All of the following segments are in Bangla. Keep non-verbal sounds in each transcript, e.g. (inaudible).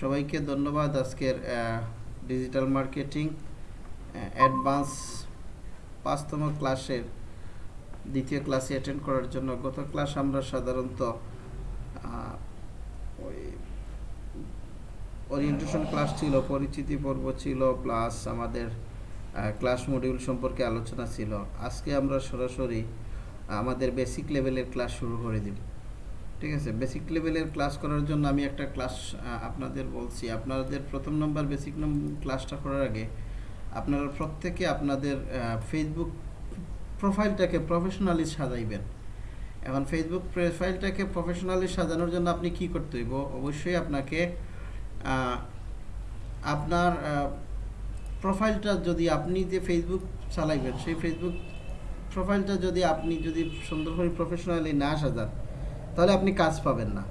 সবাইকে ধন্যবাদ আজকের ডিজিটাল মার্কেটিং অ্যাডভান্স পাঁচতম ক্লাসের দ্বিতীয় ক্লাসে অ্যাটেন্ড করার জন্য। গত ক্লাস আমরা সাধারণত ওই ওরিয়েন্টেশন ক্লাস ছিল, পরিচিতি পর্ব ছিল প্লাস আমাদের ক্লাস মডিউল সম্পর্কে আলোচনা ছিল। আজকে আমরা সরাসরি আমাদের বেসিক লেভেলের ক্লাস শুরু করে দিব। ঠিক আছে বেসিক লেভেলের ক্লাস করার জন্য আমি একটা ক্লাস আপনাদের বলছি। আপনাদের প্রথম নম্বর বেসিক ক্লাসটা করার আগে আপনারা প্রত্যেকে আপনাদের ফেসবুক প্রোফাইলটাকে প্রফেশনালি সাজাইবেন। এখন ফেসবুক প্রোফাইলটাকে প্রফেশনালি সাজানোর জন্য আপনি কি করতে হইব? অবশ্যই আপনাকে আপনার প্রোফাইলটা যদি আপনি যে ফেসবুক চালাইবেন, সেই ফেসবুক প্রোফাইলটা যদি আপনি যদি সুন্দর করে প্রফেশনালি না সাজান তাহলে আপনি কাজ পাবেন না।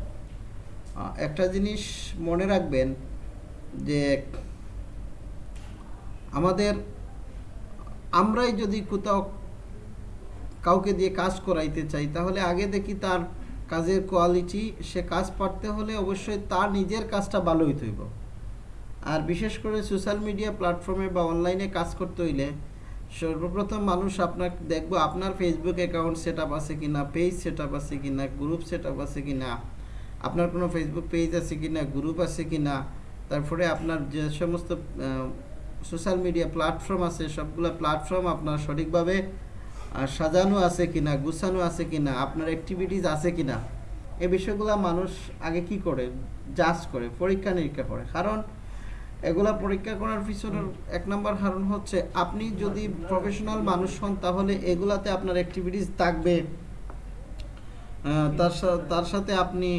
একটা জিনিস মনে রাখবেন যে আমাদের, আমরাই যদি কোথাও কাউকে দিয়ে কাজ করাইতে চাই, তাহলে আগে দেখি তার কাজের কোয়ালিটি সে কাজ পারতে হলে অবশ্যই তার নিজের কাজটা ভালো হইতে হইব। আর বিশেষ করে সোশ্যাল মিডিয়া প্ল্যাটফর্মে বা অনলাইনে কাজ করতে হইলে সর্বপ্রথম মানুষ আপনার দেখব আপনার ফেসবুক অ্যাকাউন্ট সেট আপ আছে কিনা পেজ সেট আপ আছে কিনা গ্রুপ সেট আপ আছে কিনা, আপনার কোনো ফেসবুক পেজ আছে কিনা গ্রুপ আছে কিনা, তারপরে আপনার যে সমস্ত সোশ্যাল মিডিয়া প্ল্যাটফর্ম আছে, সবগুলো প্ল্যাটফর্ম আপনার সঠিকভাবে সাজানো আছে কিনা, গুছানো আছে কিনা, আপনার অ্যাক্টিভিটিস আছে কিনা, এই বিষয়গুলো মানুষ আগে কি করে? জাজ করে পরীক্ষা নিরীক্ষা করে। কারণ এগুলা পরীক্ষা করার পিছনের এক নম্বর কারণ হচ্ছে আপনি যদি প্রফেশনাল মানুষ হন, তাহলে এগুলাতে আপনার অ্যাক্টিভিটিস থাকবে। তার তার সাথে আপনি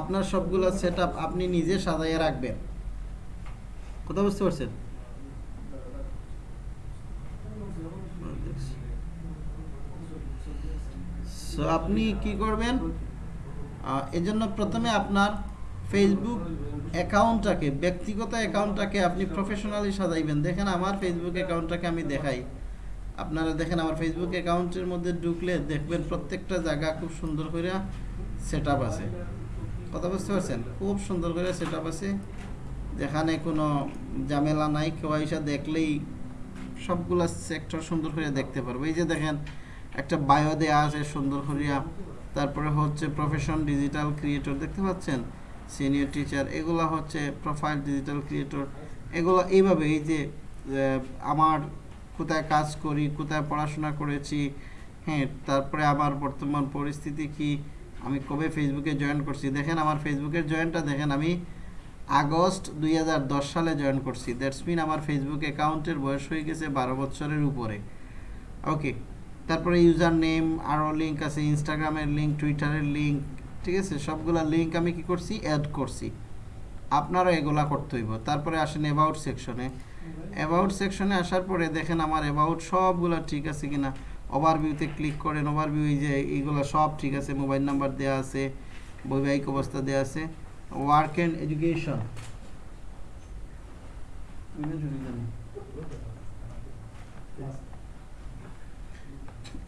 আপনার সবগুলো সেট আপনি নিজে সাজাইয়ে রাখবেন। কথা বুঝতে পারছেন? আপনি কি করবেন? এজন্য প্রথমে আপনার ফেসবুক অ্যাকাউন্টটাকে, ব্যক্তিগত অ্যাকাউন্টটাকে আপনি প্রফেশনালি সাজাইবেন। দেখেন আমার ফেসবুক অ্যাকাউন্টটাকে আমি দেখাই। আপনারা দেখেন আমার ফেসবুক অ্যাকাউন্টের মধ্যে ঢুকলে দেখবেন প্রত্যেকটা জায়গা খুব সুন্দর করে সেট আছে। কথা বুঝতে পারছেন? খুব সুন্দর করে সেট আছে। যেখানে কোনো ঝামেলা নাই, কেউ এসে দেখলেই সবগুলা সেক্টর সুন্দর করে দেখতে পারব। এই যে দেখেন, একটা বায়ো দেয়া আছে সুন্দর করিয়া। তারপরে হচ্ছে প্রফেশন ডিজিটাল ক্রিয়েটর দেখতে পাচ্ছেন? সিনিয়র টিচার এগুলো হচ্ছে প্রোফাইল ডিজিটাল ক্রিয়েটর এগুলো এইভাবে এই যে আমার কোথায় কাজ করি, কোথায় পড়াশোনা করেছি হ্যাঁ তারপরে আমার বর্তমান পরিস্থিতি কি, আমি কবে ফেসবুকে জয়েন করছি? দেখেন আমার ফেসবুকের জয়েনটা দেখেন আমি আগস্ট দুই হাজার দশ সালে জয়েন করছি। দ্যাটস মিন আমার ফেসবুক অ্যাকাউন্টের বয়স হয়ে গেছে বারো বছরের উপরে। ওকে তারপরে ইউজার নেম আরও লিঙ্ক আছে ইনস্টাগ্রামের লিঙ্ক টুইটারের লিঙ্ক ঠিক আছে, সবগুলা লিঙ্ক আমি কি করছি? অ্যাড করছি। আপনারা এগুলা করতে হইব। তারপরে আসেন অ্যাবাউট সেকশনে অ্যাবাউট সেকশনে আসার পরে দেখেন আমার অ্যাবাউট সবগুলা ঠিক আছে কিনা। ওভারভিউতে ক্লিক করেন। ওভারভিউ এই যে এইগুলো সব ঠিক আছে। মোবাইল নাম্বার দেওয়া আছে, বৈবাহিক অবস্থা দেওয়া আছে। ওয়ার্ক অ্যান্ড এডুকেশন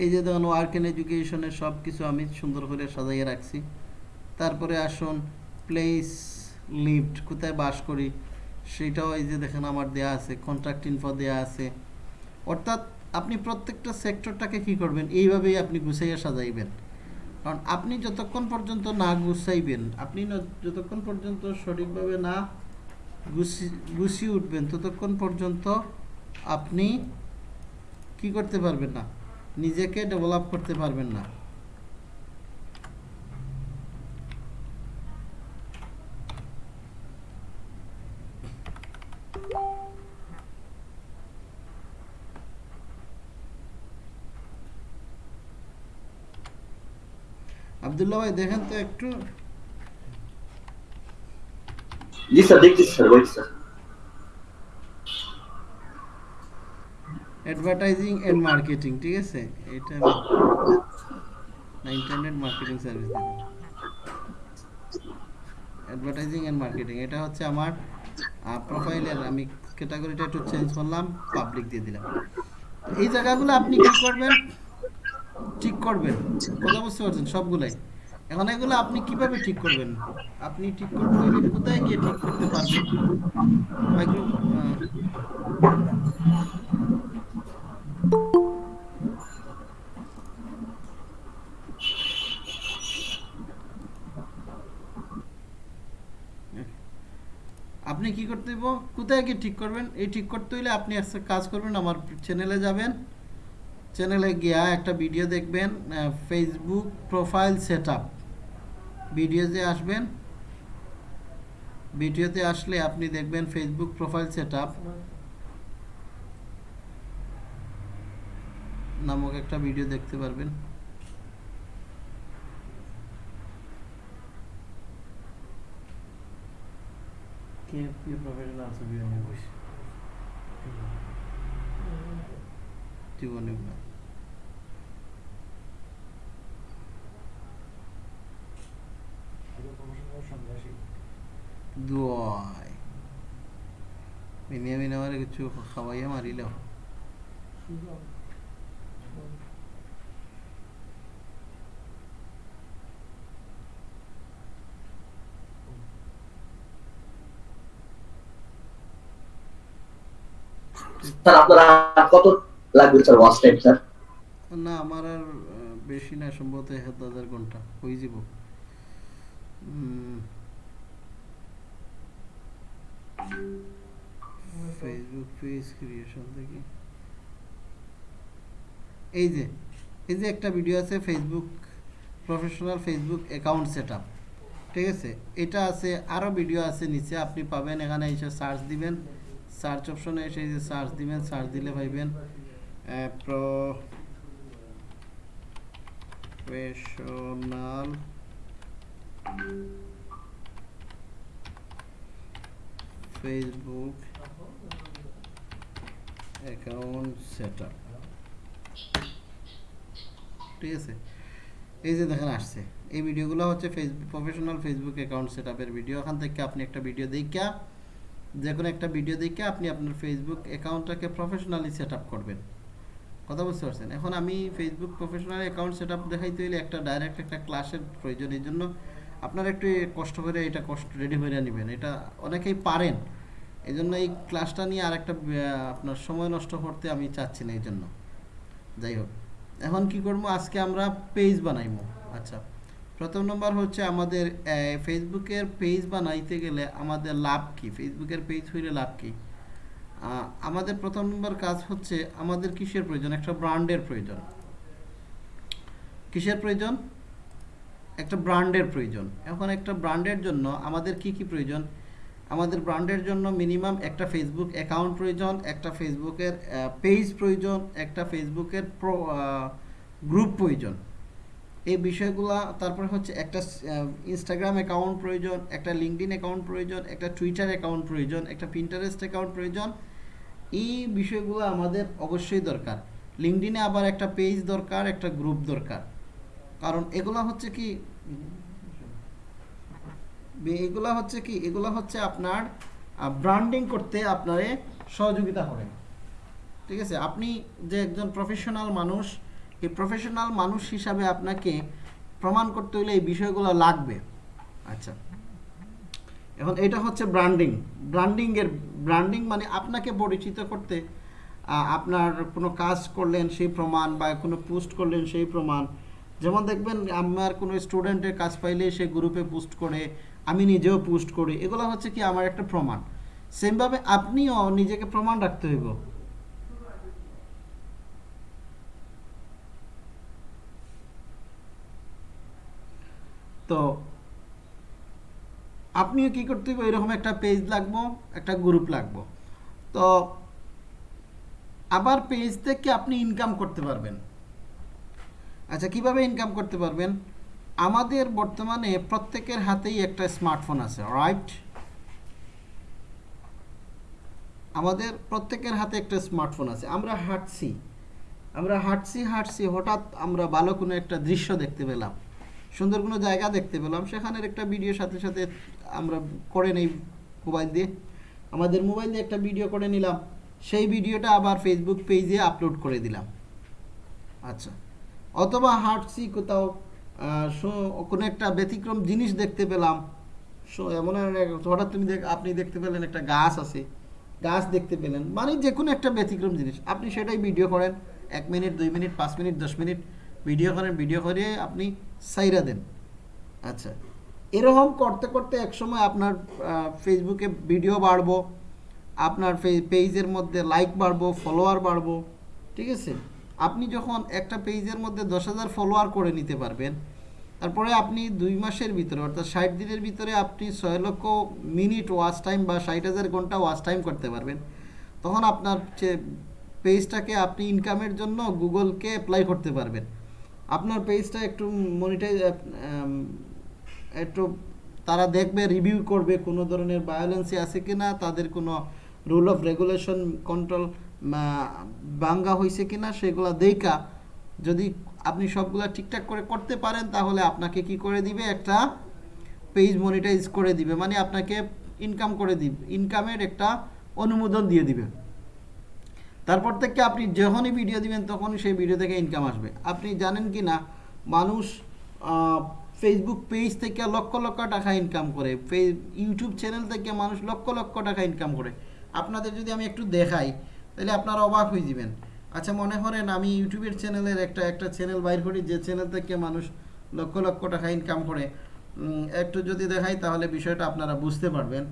এই যে দেখুন ওয়ার্ক অ্যান্ড এডুকেশনের সব কিছু আমি সুন্দর করে সাজাইয়ে রাখছি। তারপরে আসুন প্লেস লিফট কোথায় বাস করি, সেটাও এই যে দেখেন আমার দেয়া আছে কন্ট্রাক্ট ইনফো দেয়া আছে। অর্থাৎ আপনি প্রত্যেকটা সেক্টরটাকে কি করবেন, এইভাবেই আপনি গুছাইয়া সাজাইবেন। কারণ আপনি যতক্ষণ পর্যন্ত না গুছাইবেন, আপনি যতক্ষণ পর্যন্ত সঠিকভাবে না গুছি, গুছিয়ে উঠবেন, ততক্ষণ পর্যন্ত আপনি কি করতে পারবেন না, নিজেকে ডেভেলপ করতে পারবেন না। আবদুল্লাহ ভাই দেখেন তো একটু। জি স্যার স্যার বলছি স্যার। অ্যাডভার্টাইজিং এন্ড মার্কেটিং ঠিক আছে? এটা না internet marketing service advertising and marketing এটা হচ্ছে আমার প্রোফাইলের আমি ক্যাটাগরিটা একটু চেঞ্জ করলাম পাবলিক দিয়ে দিলাম। এই জায়গাগুলো আপনি কি করবেন? ঠিক করবেন। কথা বুঝতে পারছেন সবগুলাই। এখন এগুলো আপনি কীভাবে ঠিক করবেন? আপনি ঠিক করতে কোথায় গিয়ে ঠিক করতে পারবেন? আপনি কি করতে কোথায় গিয়ে ঠিক করবেন? এই ঠিক করতে হইলে আপনি একটা কাজ করবেন, আমার চ্যানেলে যাবেন। চ্যানেলে গিয়া একটা ভিডিও দেখবেন ফেসবুক প্রোফাইল সেট আপ ভিডিওতে আসবেন। ভিডিওতে আসলে আপনি দেখবেন ফেসবুক প্রোফাইল সেট আপ নামক একটা ভিডিও দেখতে পারবেন। জীবনে দুয়াই মিনিয়া কিছু খাওয়াইয়া মারিল স্যার আপনার কত লাগবে স্যার ওয়াচ টাইম স্যার না আমার আর বেশি না সম্ভবত হাত হাজার ঘণ্টা। হয়ে যাব। ফেসবুক পেজ ক্রিয়েশন থেকে এই যে এই যে একটা ভিডিও আছে Facebook professional Facebook account set ঠিক আছে? এটা আছে আরও ভিডিও আছে নিচে, আপনি পাবেন, এখানে এসে সার্চ দিবেন। সার্চ অপশনে এসে যে সার্চ দিবেন সার্চ দিলে পাইবেন pro professional Facebook account set ঠিক আছে? এই যে দেখেন আসছে। এই ভিডিওগুলো হচ্ছে Facebook professional Facebook account set আপের ভিডিও এখান থেকে আপনি একটা ভিডিও দেখা যে কোনো একটা ভিডিও দেখে আপনি আপনার ফেসবুক অ্যাকাউন্টটাকে প্রফেশনালি সেট আপ করবেন। কথা বুঝতে পারছেন? এখন আমি Facebook professional account set up দেখাইতে হলে একটা ডাইরেক্ট একটা ক্লাসের প্রয়োজন। এই জন্য আপনারা একটু কষ্ট করে এটা কষ্ট রেডি হয়ে নেবেন। এটা অনেকেই পারেন। এই জন্য এই ক্লাসটা নিয়ে আর একটা আপনার সময় নষ্ট করতে আমি চাচ্ছি না এই জন্য যাই হোক। এখন কি করব? আজকে আমরা পেজ বানাইবো। আচ্ছা। প্রথম নম্বর হচ্ছে আমাদের ফেসবুকের পেজ বানাইতে গেলে আমাদের লাভ কি? ফেসবুকের পেজ হইলে লাভ কি? আমাদের প্রথম নম্বর কাজ হচ্ছে আমাদের কিসের প্রয়োজন? একটা ব্র্যান্ডের প্রয়োজন। কিসের প্রয়োজন? একটা ব্র্যান্ডের প্রয়োজন। এখন একটা ব্র্যান্ডের জন্য আমাদের কি কি প্রয়োজন? আমাদের ব্র্যান্ডের জন্য মিনিমাম একটা ফেসবুক অ্যাকাউন্ট প্রয়োজন, একটা ফেসবুকের পেজ প্রয়োজন, একটা ফেসবুকের গ্রুপ প্রয়োজন। এই বিষয়গুলা, তারপরে হচ্ছে একটা ইনস্টাগ্রাম অ্যাকাউন্ট প্রয়োজন, একটা লিঙ্কডিন অ্যাকাউন্ট প্রয়োজন, একটা টুইটার অ্যাকাউন্ট প্রয়োজন, একটা পিন্টারেস্ট অ্যাকাউন্ট প্রয়োজন। এই বিষয়গুলো আমাদের অবশ্যই দরকার। লিঙ্কডিনে আবার একটা পেজ দরকার, একটা গ্রুপ দরকার। কারণ এগুলা হচ্ছে কি? এগুলা হচ্ছে কি? এগুলা হচ্ছে আপনার ব্র্যান্ডিং করতে আপনারে সহযোগিতা করে ঠিক আছে? আপনি যে একজন প্রফেশনাল মানুষ, এই প্রফেশনাল মানুষ হিসাবে আপনাকে প্রমাণ করতে হলে এই বিষয়গুলো লাগবে। আচ্ছা। এখন এটা হচ্ছে ব্র্যান্ডিং ব্র্যান্ডিংয়ের ব্র্যান্ডিং মানে আপনাকে পরিচিত করতে আপনার কোনো কাজ করলেন সেই প্রমাণ বা কোনো পোস্ট করলেন সেই প্রমাণ যেমন দেখবেন আমার কোনো স্টুডেন্টের কাজ পাইলে সে গ্রুপে পোস্ট করে, আমি নিজেও পোস্ট করি। এগুলো হচ্ছে কি আমার একটা প্রমাণ। সেমভাবে আপনিও নিজেকে প্রমাণ রাখতে হইব। তো আপনিও কি করতে হবে এরকম একটা পেজ লাগবো, একটা গ্রুপ লাগবো। তো আবার পেজ থেকে আপনি ইনকাম করতে পারবেন। আচ্ছা কীভাবে ইনকাম করতে পারবেন? আমাদের বর্তমানে প্রত্যেকের হাতেই একটা স্মার্টফোন আছে রাইট আমাদের প্রত্যেকের হাতে একটা স্মার্টফোন আছে, আমরা হাঁটছি। আমরা হাঁটছি হাঁটছি, হঠাৎ আমরা ভালো কোনো একটা দৃশ্য দেখতে পেলাম। সুন্দর কোনো জায়গা দেখতে পেলাম, সেখানের একটা ভিডিওর সাথে সাথে আমরা করে নেই মোবাইল দিয়ে। আমাদের মোবাইল দিয়ে একটা ভিডিও করে নিলাম, সেই ভিডিওটা আবার ফেসবুক পেজে আপলোড করে দিলাম। আচ্ছা। অথবা হাঁটছি কোথাও কোনো একটা ব্যতিক্রম জিনিস দেখতে পেলাম, সো, এমন হঠাৎ তুমি দেখ, আপনি দেখতে পেলেন একটা গাছ আছে, গাছ দেখতে পেলেন মানে যে কোনো একটা ব্যতিক্রম জিনিস, আপনি সেটাই ভিডিও করেন, এক মিনিট, দুই মিনিট, পাঁচ মিনিট, দশ মিনিট ভিডিও করেন ভিডিও করে আপনি সাইরা দেন। আচ্ছা এরকম করতে করতে একসময় আপনার ফেসবুকে ভিডিও বাড়বো, আপনার পেজের মধ্যে লাইক বাড়বো ফলোয়ার বাড়বো, ঠিক আছে? আপনি যখন একটা পেজের মধ্যে দশ হাজার ফলোয়ার করে নিতে পারবেন, তারপরে আপনি দুই মাসের ভিতরে, অর্থাৎ ষাট দিনের ভিতরে আপনি ছয় লক্ষ মিনিট ওয়াচ টাইম বা ষাট হাজার ঘণ্টা ওয়াচ টাইম করতে পারবেন। তখন আপনার যে পেজটাকে আপনি ইনকামের জন্য গুগলকে অ্যাপ্লাই করতে পারবেন। আপনার পেজটা একটু মনিটাইজ একটু তারা দেখবে রিভিউ করবে কোনো ধরনের ভায়োলেন্সি আছে কি না তাদের কোনো রুল অফ রেগুলেশন কন্ট্রোল বাঙ্গা হয়েছে কি না সেগুলো দেখা যদি আপনি সবগুলা ঠিকঠাক করে করতে পারেন, তাহলে আপনাকে কি করে দিবে? একটা পেজ মনিটাইজ করে দিবে। মানে আপনাকে ইনকাম করে দিবে। ইনকামের একটা অনুমোদন দিয়ে দিবে। তারপর থেকে আপনি যখনই ভিডিও দিবেন, তখনই সেই ভিডিও থেকে ইনকাম আসবে। আপনি জানেন কি না, মানুষ ফেসবুক পেজ থেকে লক্ষ লক্ষ টাকা ইনকাম করে। ইউটিউব চ্যানেল থেকে মানুষ লক্ষ লক্ষ টাকা ইনকাম করে। আপনাদের যদি আমি একটু দেখাই তাহলে আপনারা অবাক হয়ে যাবেন। আচ্ছা মনে করেন আমি ইউটিউবের চ্যানেলের একটা একটা চ্যানেল বাইর করি, যে চ্যানেল থেকে মানুষ লক্ষ লক্ষ টাকা ইনকাম করে। একটু যদি দেখাই তাহলে বিষয়টা আপনারা বুঝতে পারবেন।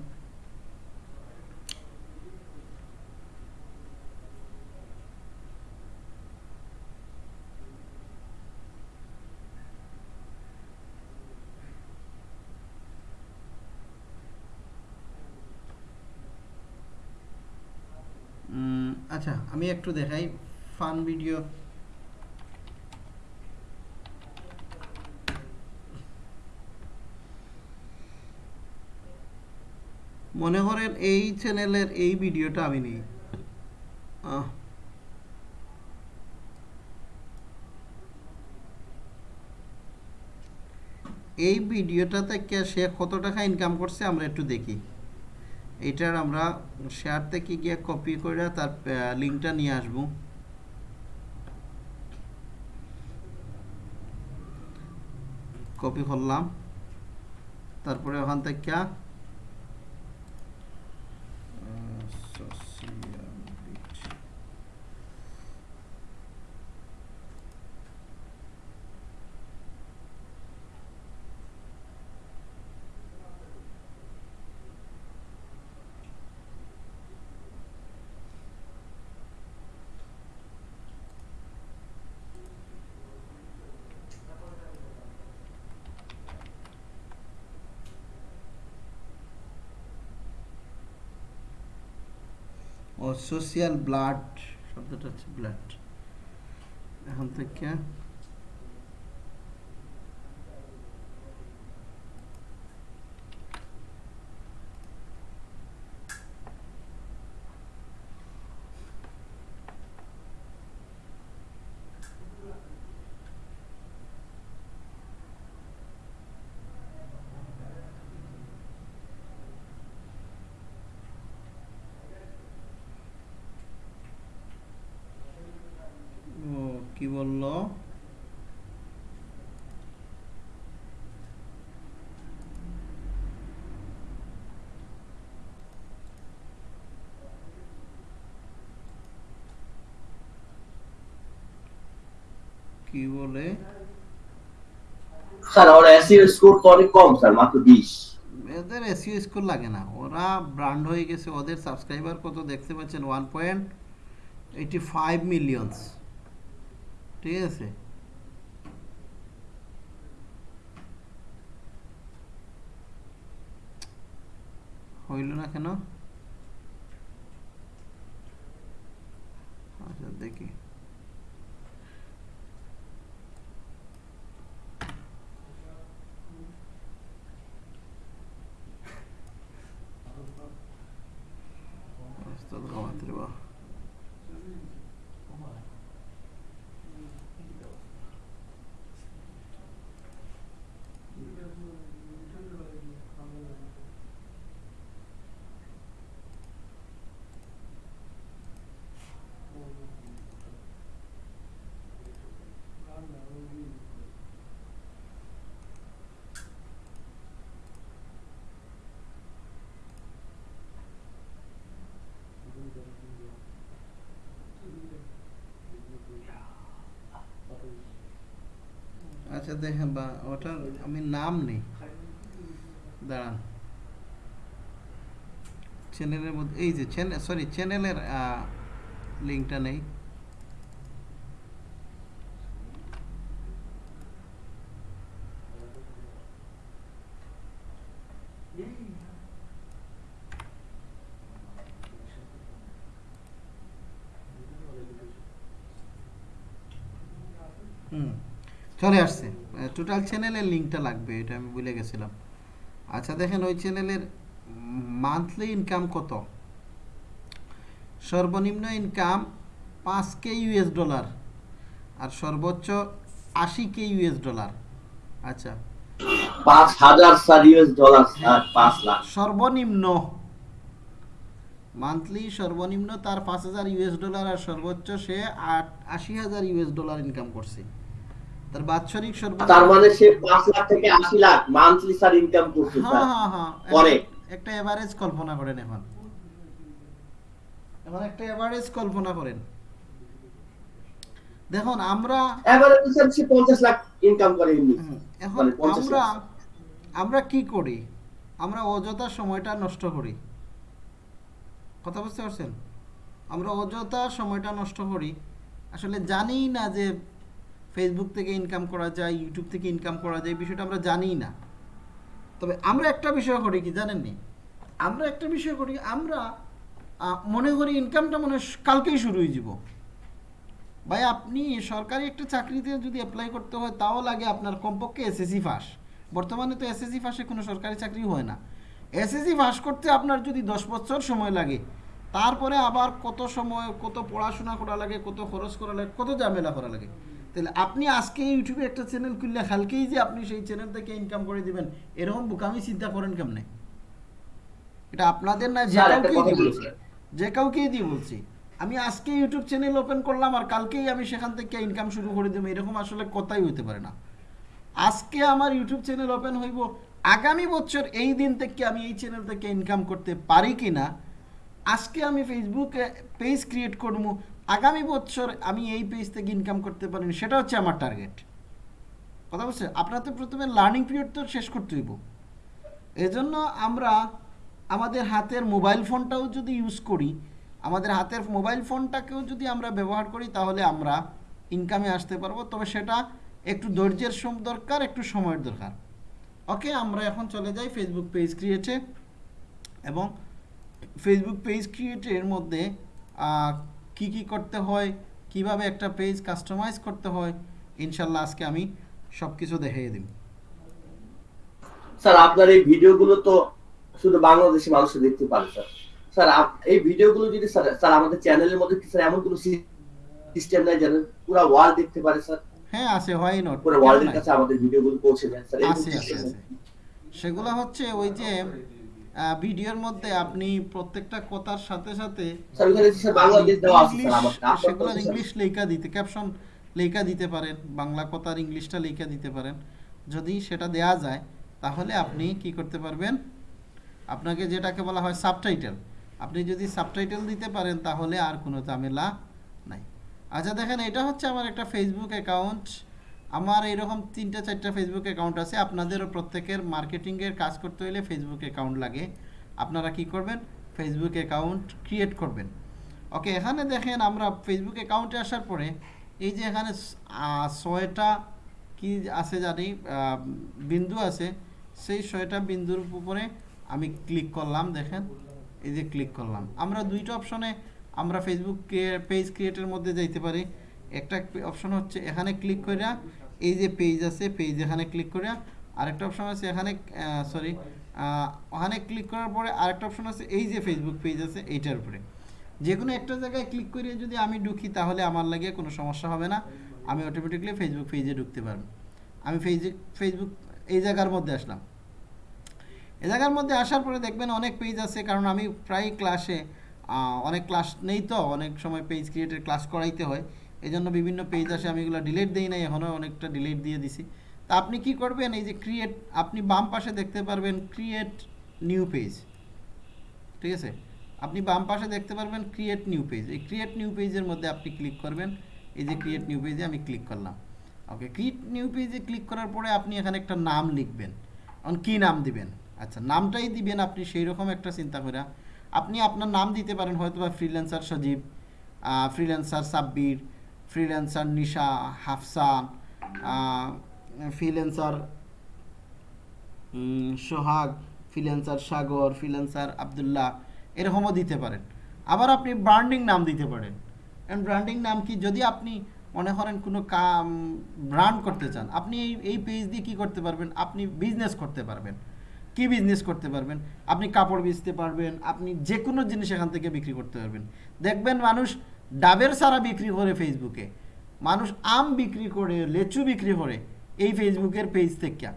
আচ্ছা আমি একটু দেখাই ফান ভিডিও মনে করেন এই চ্যানেলের এই ভিডিওটা আমি নিই। এই ভিডিওটা থেকে সে কত টাকা ইনকাম করছে আমরা একটু দেখি। এটার আমরা শেয়ার থেকে গিয়ে কপি করে তার লিঙ্কটা নিয়ে আসব। কপি করলাম। তারপরে ওখান থেকে সোশিয়াল ব্লাড শব্দটা হচ্ছে ব্লাড এখন থেকে ও কি বলল? কি বলে? স্যার এসইও স্কোর তো অনেক কম স্যার মাত্র বিশ। এদের এসইও স্কোর লাগে না। ওরা ব্র্যান্ড হয়ে গেছে ওদের সাবস্ক্রাইবার কত দেখতে পাচ্ছেন? One point eighty five millions ঠিক আছে। হইল না কেন? আচ্ছা দেখি। আচ্ছা দেখেন বা, ওটার আমি নাম নেই। দাঁড়ান। চ্যানেলের মধ্যে, এই যে চ্যানেল সরি চ্যানেলের লিঙ্কটা নেই। চলে আসছে। টোটাল চ্যানেলের লিঙ্কটা লাগবে এটা আমি ভুলে গেছিলাম। আচ্ছা দেখেন ওই চ্যানেলের মান্থলি ইনকাম কত? সর্বনিম্ন ইনকাম পাঁচ কে ইউএস ডলার আর সর্বোচ্চ আশি কে ইউএস ডলার আচ্ছা। পাঁচ হাজার স্যার ইউএস ডলার স্যার পাঁচ লাখ। সর্বনিম্ন মান্থলি সর্বনিম্ন তার পাঁচ হাজার ইউএস ডলার আর সর্বোচ্চ সে আট আশি হাজার ইউএস ডলার ইনকাম করছে। তার বাৎসরিক তার মানে সে পাঁচ লাখ থেকে আশি লাখ মান্থলি স্যার ইনকাম করছে হ্যাঁ স্যার হ্যাঁ হ্যাঁ। পরে? একটা- এভারেজ কল্পনা করেন এখন। এখন একটা এভারেজ কল্পনা করেন। দেখুন আমরা এভারেজ স্যার সে পঞ্চাশ লাখ ইনকাম করে এমনি। এখন মানে আমরা আমরা কি করি? আমরা অযথা সময়টা নষ্ট করি। কথা বুঝতে পারছেন? আমরা অযথা সময়টা নষ্ট করি। আসলে জানি না যে ফেসবুক থেকে ইনকাম করা যায় ইউটিউব থেকে ইনকাম করা যায় বিষয়টা আমরা জানি না। তবে আমরা একটা বিষয় করি কি জানেননি আমরা একটা বিষয় করি, আমরা মনে করি ইনকামটা মনে কালকেই শুরু হয়ে যাব ভাই, আপনি সরকারি একটা চাকরিতে যদি অ্যাপ্লাই করতে হয়, তাও লাগে আপনার কমপক্ষে এসএসসি ফাঁস বর্তমানে তো এসএসসি ফাঁসে কোনো সরকারি চাকরি হয় না। এসএসসি ফাঁস করতে আপনার যদি দশ বছর সময় লাগে, তারপরে আবার কত সময়, কত পড়াশোনা করা লাগে, কত খরচ করা লাগে, কত ঝামেলা করা লাগে তাহলে আপনি আজকে ইউটিউবে একটা চ্যানেল খুললে কালকেই যে আপনি সেই চ্যানেল থেকে ইনকাম করে দিবেন এরকম বোকামি চিন্তা করেন কেমনে? এটা আপনাদের না যে কাউকেই দিয়ে বলছি। যে কাউকেই দিয়ে বলছি। আমি আজকে ইউটিউব চ্যানেল ওপেন করলাম আর কালকেই আমি সেখান থেকে ইনকাম শুরু করে দেবো এরকম আসলে কথাই হইতে পারে না। আজকে আমার ইউটিউব চ্যানেল ওপেন হইব আগামী বছর এই দিন থেকে আমি এই চ্যানেল থেকে ইনকাম করতে পারি কি না আজকে আমি ফেসবুকে পেজ ক্রিয়েট করব আগামী বছর আমি এই পেজ থেকে ইনকাম করতে পারি সেটা হচ্ছে আমার টার্গেট কথা বলছে? আপনার তো প্রথমে লার্নিং পিরিয়ড তো শেষ করতে হইব। এজন্য আমরা আমাদের হাতের মোবাইল ফোনটাও যদি ইউজ করি, আমাদের হাতের মোবাইল ফোনটাকেও যদি আমরা ব্যবহার করি, তাহলে আমরা ইনকামে আসতে পারব। তবে সেটা একটু ধৈর্যের সম দরকার, একটু সময়ের দরকার। ওকে, আমরা এখন চলে যাই ফেসবুক পেজ ক্রিয়েটে এবং ফেসবুক পেজ ক্রিয়েটের মধ্যে কি কি করতে হয় কীভাবে একটা পেজ কাস্টমাইজ করতে হয় ইনশাল্লাহ আজকে আমি সব কিছু দেখিয়ে দিই স্যার আপনার এই ভিডিওগুলো তো শুধু বাংলাদেশি মানুষ দেখতে পারে স্যার। স্যার এই ভিডিওগুলো যদি স্যার স্যার আমাদের চ্যানেলের মধ্যে কি স্যার এমন কোনো সিস্টেম নাই যেন পুরো ওয়ার্ল্ড দেখতে পারে স্যার? হ্যাঁ আছে হয় নট পুরো ওয়ার্ল্ডের কাছে আমাদের ভিডিওগুলো পৌঁছে যায় স্যার আছে আছে। সেগুলো হচ্ছে ওই যে ভিডিওর মধ্যে আপনি প্রত্যেকটা কথার সাথে সাথে। ইংলিশ লেখা দিতে ক্যাপশন লেখা দিতে পারেন বাংলা কথার ইংলিশটা লেখা দিতে পারেন। যদি সেটা দেয়া যায় তাহলে আপনি কি করতে পারবেন? আপনাকে যেটাকে বলা হয় সাবটাইটেল আপনি যদি সাবটাইটেল দিতে পারেন তাহলে আর কোনো ঝামেলা নাই। আচ্ছা দেখেন এটা হচ্ছে আমার একটা ফেসবুক অ্যাকাউন্ট আমার এইরকম তিনটা, চারটা ফেসবুক অ্যাকাউন্ট আছে। আপনাদেরও প্রত্যেকের মার্কেটিংয়ের কাজ করতে হলে ফেসবুক অ্যাকাউন্ট লাগে। আপনারা কি করবেন? ফেসবুক অ্যাকাউন্ট ক্রিয়েট করবেন। ওকে এখানে দেখেন আমরা ফেসবুক অ্যাকাউন্টে আসার পরে, এই যে এখানে ছয়টা কি আছে জানি বিন্দু আছে, সেই ছয়টা বিন্দুর উপরে আমি ক্লিক করলাম, দেখেন, এই যে ক্লিক করলাম। আমরা দুইটা অপশনে আমরা ফেসবুক পেজ ক্রিয়েটের মধ্যে যাইতে পারি। একটা অপশন হচ্ছে এখানে ক্লিক করিয়া এই যে পেজ আছে পেজ এখানে ক্লিক করিয়া আরেকটা অপশন আছে, এখানে সরি ওখানে ক্লিক করার পরে আরেকটা অপশন আছে, এই যে ফেসবুক পেজ আছে, এইটার উপরে। যে কোনো একটা জায়গায় ক্লিক করে যদি আমি ঢুকি, তাহলে আমার লাগে কোনো সমস্যা হবে না। আমি অটোমেটিকলি ফেসবুক পেজে ঢুকতে পারব। আমি ফেসবুক ফেসবুক এই জায়গার মধ্যে আসলাম। এই জায়গার মধ্যে আসার পরে দেখবেন অনেক পেজ আছে, কারণ আমি প্রায় ক্লাসে অনেক ক্লাস নেই তো, অনেক সময় পেজ ক্রিয়েটের ক্লাস করাইতে হয়। এই জন্য বিভিন্ন পেজ আসে, আমি এগুলো ডিলিট দিই নাই এখনও অনেকটা ডিলিট দিয়ে দিছি। তা আপনি কি করবেন, এই যে ক্রিয়েট আপনি বাম পাশে দেখতে পারবেন ক্রিয়েট নিউ পেজ ঠিক আছে? আপনি বাম পাশে দেখতে পারবেন ক্রিয়েট নিউ পেজ এই ক্রিয়েট নিউ পেজের মধ্যে আপনি ক্লিক করবেন, এই যে ক্রিয়েট নিউ পেজে আমি ক্লিক করলাম। ওকে ক্রিয়েট নিউ পেজে ক্লিক করার পরে আপনি এখানে একটা নাম লিখবেন। এখন কী নাম দিবেন? আচ্ছা নামটাই দিবেন আপনি সেই রকম একটা চিন্তা করে আপনি আপনার নাম দিতে পারেন হয়তো বা freelancer Sajib freelancer Sabbir freelancer Nisha Hafsa freelancer Sohag freelancer Sagar freelancer Abdullah এরকমও দিতে পারেন। আবার আপনি ব্র্যান্ডিং নাম দিতে পারেন। এন্ড ব্র্যান্ডিং নাম কি? যদি আপনি মনে করেন কোনো কাম ব্র্যান্ড করতে চান, আপনি এই এই পেজ দিয়ে কী করতে পারবেন? আপনি বিজনেস করতে পারবেন। কি বিজনেস করতে পারবেন? আপনি কাপড় বেচতে পারবেন, আপনি যে কোনো জিনিস এখান থেকে বিক্রি করতে পারবেন। দেখবেন মানুষ ডাবের সারা বিক্রি করে ফেসবুকে। মানুষ আম বিক্রি করে, লেচু বিক্রি করে এই ফেসবুকের পেজ থেকে।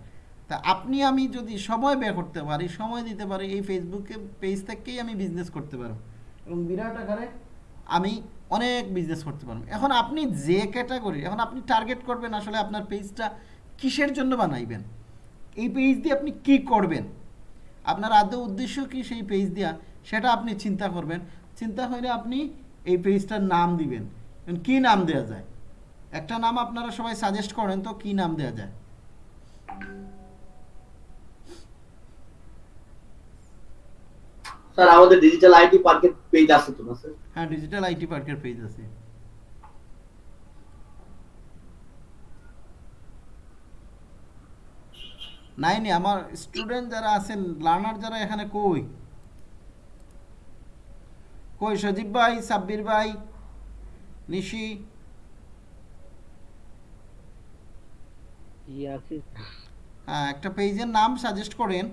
তা আপনি আমি যদি সময় ব্যয় করতে পারি, সময় দিতে পারি, এই ফেসবুকে পেজ থেকেই আমি বিজনেস করতে পারব। এবং বিরাট আকারে আমি অনেক বিজনেস করতে পারব। এখন আপনি যে ক্যাটাগরি এখন আপনি টার্গেট করবেন আসলে আপনার পেজটা কিসের জন্য বানাইবেন? এই পেজ দিয়ে আপনি কি করবেন? আপনার আদৌ উদ্দেশ্য কি সেই পেজ দেওয়া সেটা আপনি চিন্তা করবেন। চিন্তা করে আপনি এই পেজটার নাম দিবেন। কি নাম দেওয়া যায়? একটা নাম আপনারা সবাই সাজেস্ট করেন তো কি নাম দেওয়া যায়? স্যার আমাদের ডিজিটাল আইটি পার্কের পেজ আছে তো না স্যার? হ্যাঁ ডিজিটাল আইটি পার্কের পেজ আছে। নাই নি আমার স্টুডেন্ট যারা আছেন লার্নার যারা এখানে কই? কই সজীব ভাই সাব্বির ভাই নিশি? হ্যাঁ একটা পেজের নাম সাজেস্ট করেন।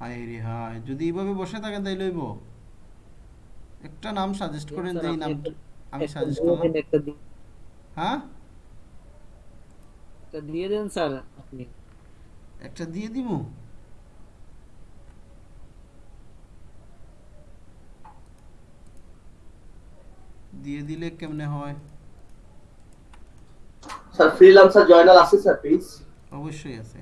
হায় রে হায় যদি এইভাবে বসে থাকেন তাই লইব একটা নাম সাজেস্ট করেন যে নাম আমি সাজেস্ট করলাম। হ্যাঁ? একটা দিয়ে দেন স্যার আপনি। একটা দিয়ে দিমু দিয়ে দিলে কেমনে হয়? স্যার ফ্রিল্যান্সার জয়নাল আছে স্যার পেজ অবশ্যই আছে।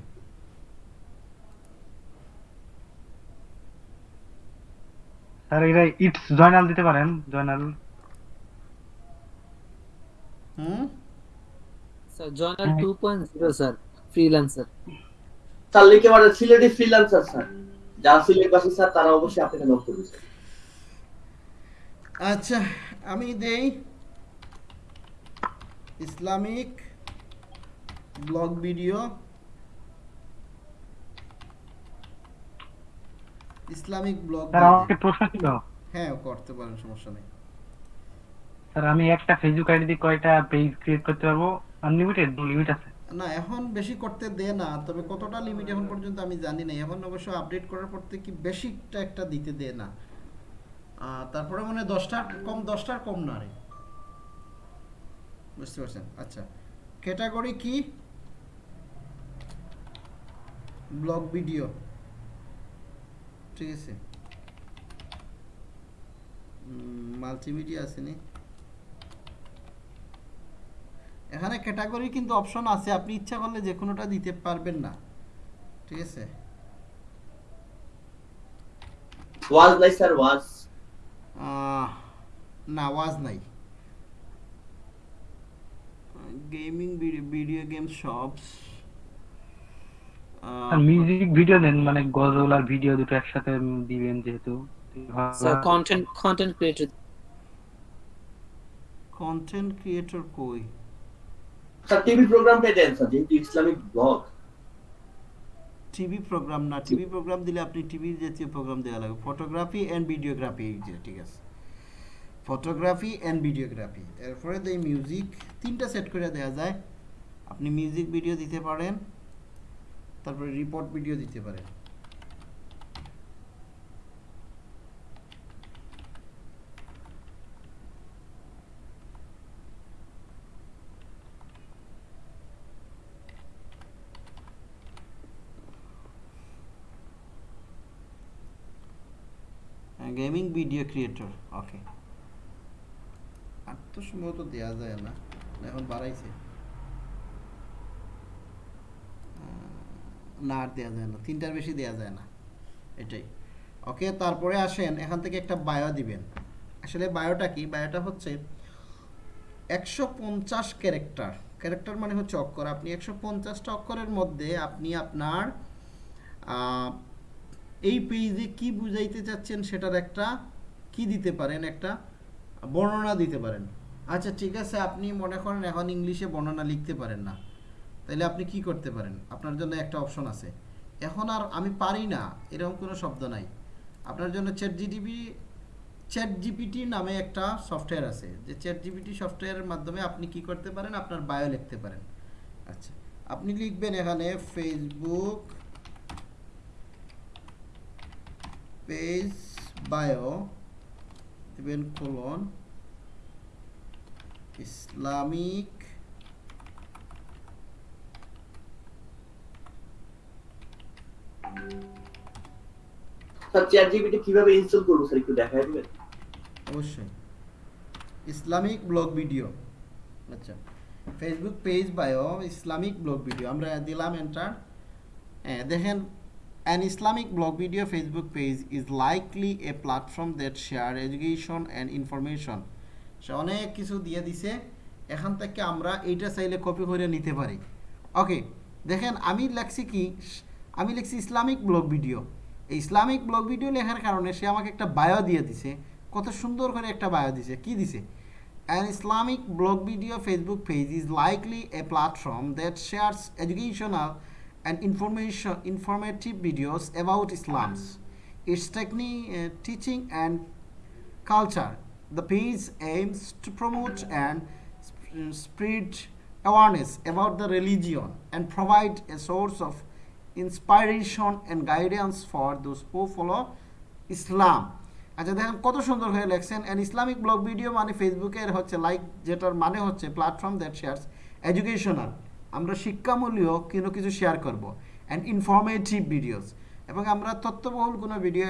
স্যার এটা ইটস জয়নাল দিতে পারেন জয়নাল। হুম? Sir Joynal two point zero sir freelancer sir লিখে সিলেটি ফ্রিল্যান্সার স্যার। যারা সিলেটবাসী স্যার তারা অবশ্যই আপনাকে নক করবে আচ্ছা আমি দেই Islamic blog video. Islamic blog sir আমার একটা প্রশ্ন ছিল। হ্যাঁ করতে পারেন সমস্যা নেই। স্যার আমি একটা ফেসবুক আইডি দিয়ে কয়টা পেজ ক্রিয়েট করতে পারব? আনলিমিটেড লিমিট আছে। না, এখন বেশি করতে দে না, তবে কতটা লিমিট এখন পর্যন্ত আমি জানি না। এখন অবশ্য আপডেট করার পর থেকে বেশিটা একটা দিতে দে না। তারপরে মানে দশটা কম, দশটার কম না রে। বুঝতে পারছেন? আচ্ছা। ক্যাটাগরি কি? Blog video. ঠিক আছে। মাল্টিমিডিয়া আসেনি এখানে ক্যাটাগরি কিন্তু অপশন আছে আপনি ইচ্ছা করলে যে কোনোটা দিতে পারবেন না। ঠিক আছে? ওয়াজ নাই স্যার ওয়াজ না ওয়াজ নাই। Gaming video game shops sir music video দেন মানে গজল আর ভিডিও দুটো একসাথে দিবেন যেহেতু। Sir content content creator content creator কই? স্যার, টিভি যেহেতু ইসলামিক ব্লগ টিভি প্রোগ্রাম না, টিভি প্রোগ্রাম দিলে আপনি টিভি জাতীয় প্রোগ্রাম দেওয়া লাগবে। ফটোগ্রাফি অ্যান্ড ভিডিওগ্রাফি ঠিক আছে। ফটোগ্রাফি অ্যান্ড ভিডিওগ্রাফি এরপরে দেয় মিউজিক তিনটা সেট করে দেওয়া যায়। আপনি মিউজিক ভিডিও দিতে পারেন, তারপরে রিপোর্ট ভিডিও দিতে পারেন। গেমিং ভিডিও ক্রিয়েটর ওকে আর তো সম্ভবত দেওয়া যায় না এখন বাড়াইছে। না, আর দেওয়া যায় না, তিনটার বেশি দেওয়া যায় না, এটাই। ওকে তারপরে আসেন, এখান থেকে একটা বায়ো দিবেন। আসলে বায়োটা কি? বায়োটা হচ্ছে একশো পঞ্চাশ ক্যারেক্টার। ক্যারেক্টার মানে হচ্ছে অক্ষর। আপনি একশো পঞ্চাশটা অক্ষরের মধ্যে আপনি আপনার এই পেজে কি বুঝাইতে চাচ্ছেন সেটার একটা কি দিতে পারেন, একটা বর্ণনা দিতে পারেন। আচ্ছা ঠিক আছে, আপনি মনে করেন এখন ইংলিশে বর্ণনা লিখতে পারেন না। তাহলে আপনি কি করতে পারেন? আপনার জন্য একটা অপশন আছে। এখন আর আমি পারি না, এরকম কোনো শব্দ নাই। আপনার জন্য চ্যাট জিটিপি চ্যাট জিপিটি নামে একটা সফটওয়্যার আছে। যে চ্যাট জিপিটি সফটওয়্যারের মাধ্যমে আপনি কি করতে পারেন? আপনার বায়ো লিখতে পারেন। আচ্ছা আপনি লিখবেন এখানে ফেসবুক পেজ বায়ো দিবেন কোলন ইসলামিক স্যার চ্যাট কীভাবে ইনস্টল করব স্যার একটু দেখাই দিবেন? অবশ্যই। ইসলামিক ব্লগ ভিডিও আচ্ছা। Facebook page bio Islamic blog video আমরা দিলাম এন্টার হ্যাঁ দেখেন An Islamic blog video Facebook page is likely a platform that share education and information. সে অনেক কিছু দিয়ে দিছে এখান থেকে আমরা এইটা চাইলে কপি করে নিতে পারি ওকে দেখেন আমি লেখছি কি আমি লিখছি Islamic blog video Islamic blog video লেখার কারণে সে আমাকে একটা বায়ো দিয়ে দিছে কত সুন্দর করে একটা বায়ো দিছে কি দিছে An Islamic blog video Facebook page is likely a platform that shares educational and information informative videos about Islam's its technique, uh, teaching and culture. The page aims to promote and sp- spread awareness about the religion and provide a source of inspiration and guidance for those who follow Islam. আচ্ছা দেখেন কত সুন্দর হয়ে লেখছেন অ্যান ইসলামিক ব্লগ ভিডিও মানে ফেসবুকের হচ্ছে লাইক যেটার মানে হচ্ছে প্ল্যাটফর্ম দ্যাট শেয়ারস এডুকেশনাল আমরা কোনো কিছু শেয়ার করব অ্যান্ড ইনফরমেটিভ ভিডিওস এবং আমরা তথ্যবহুল কোনো ভিডিও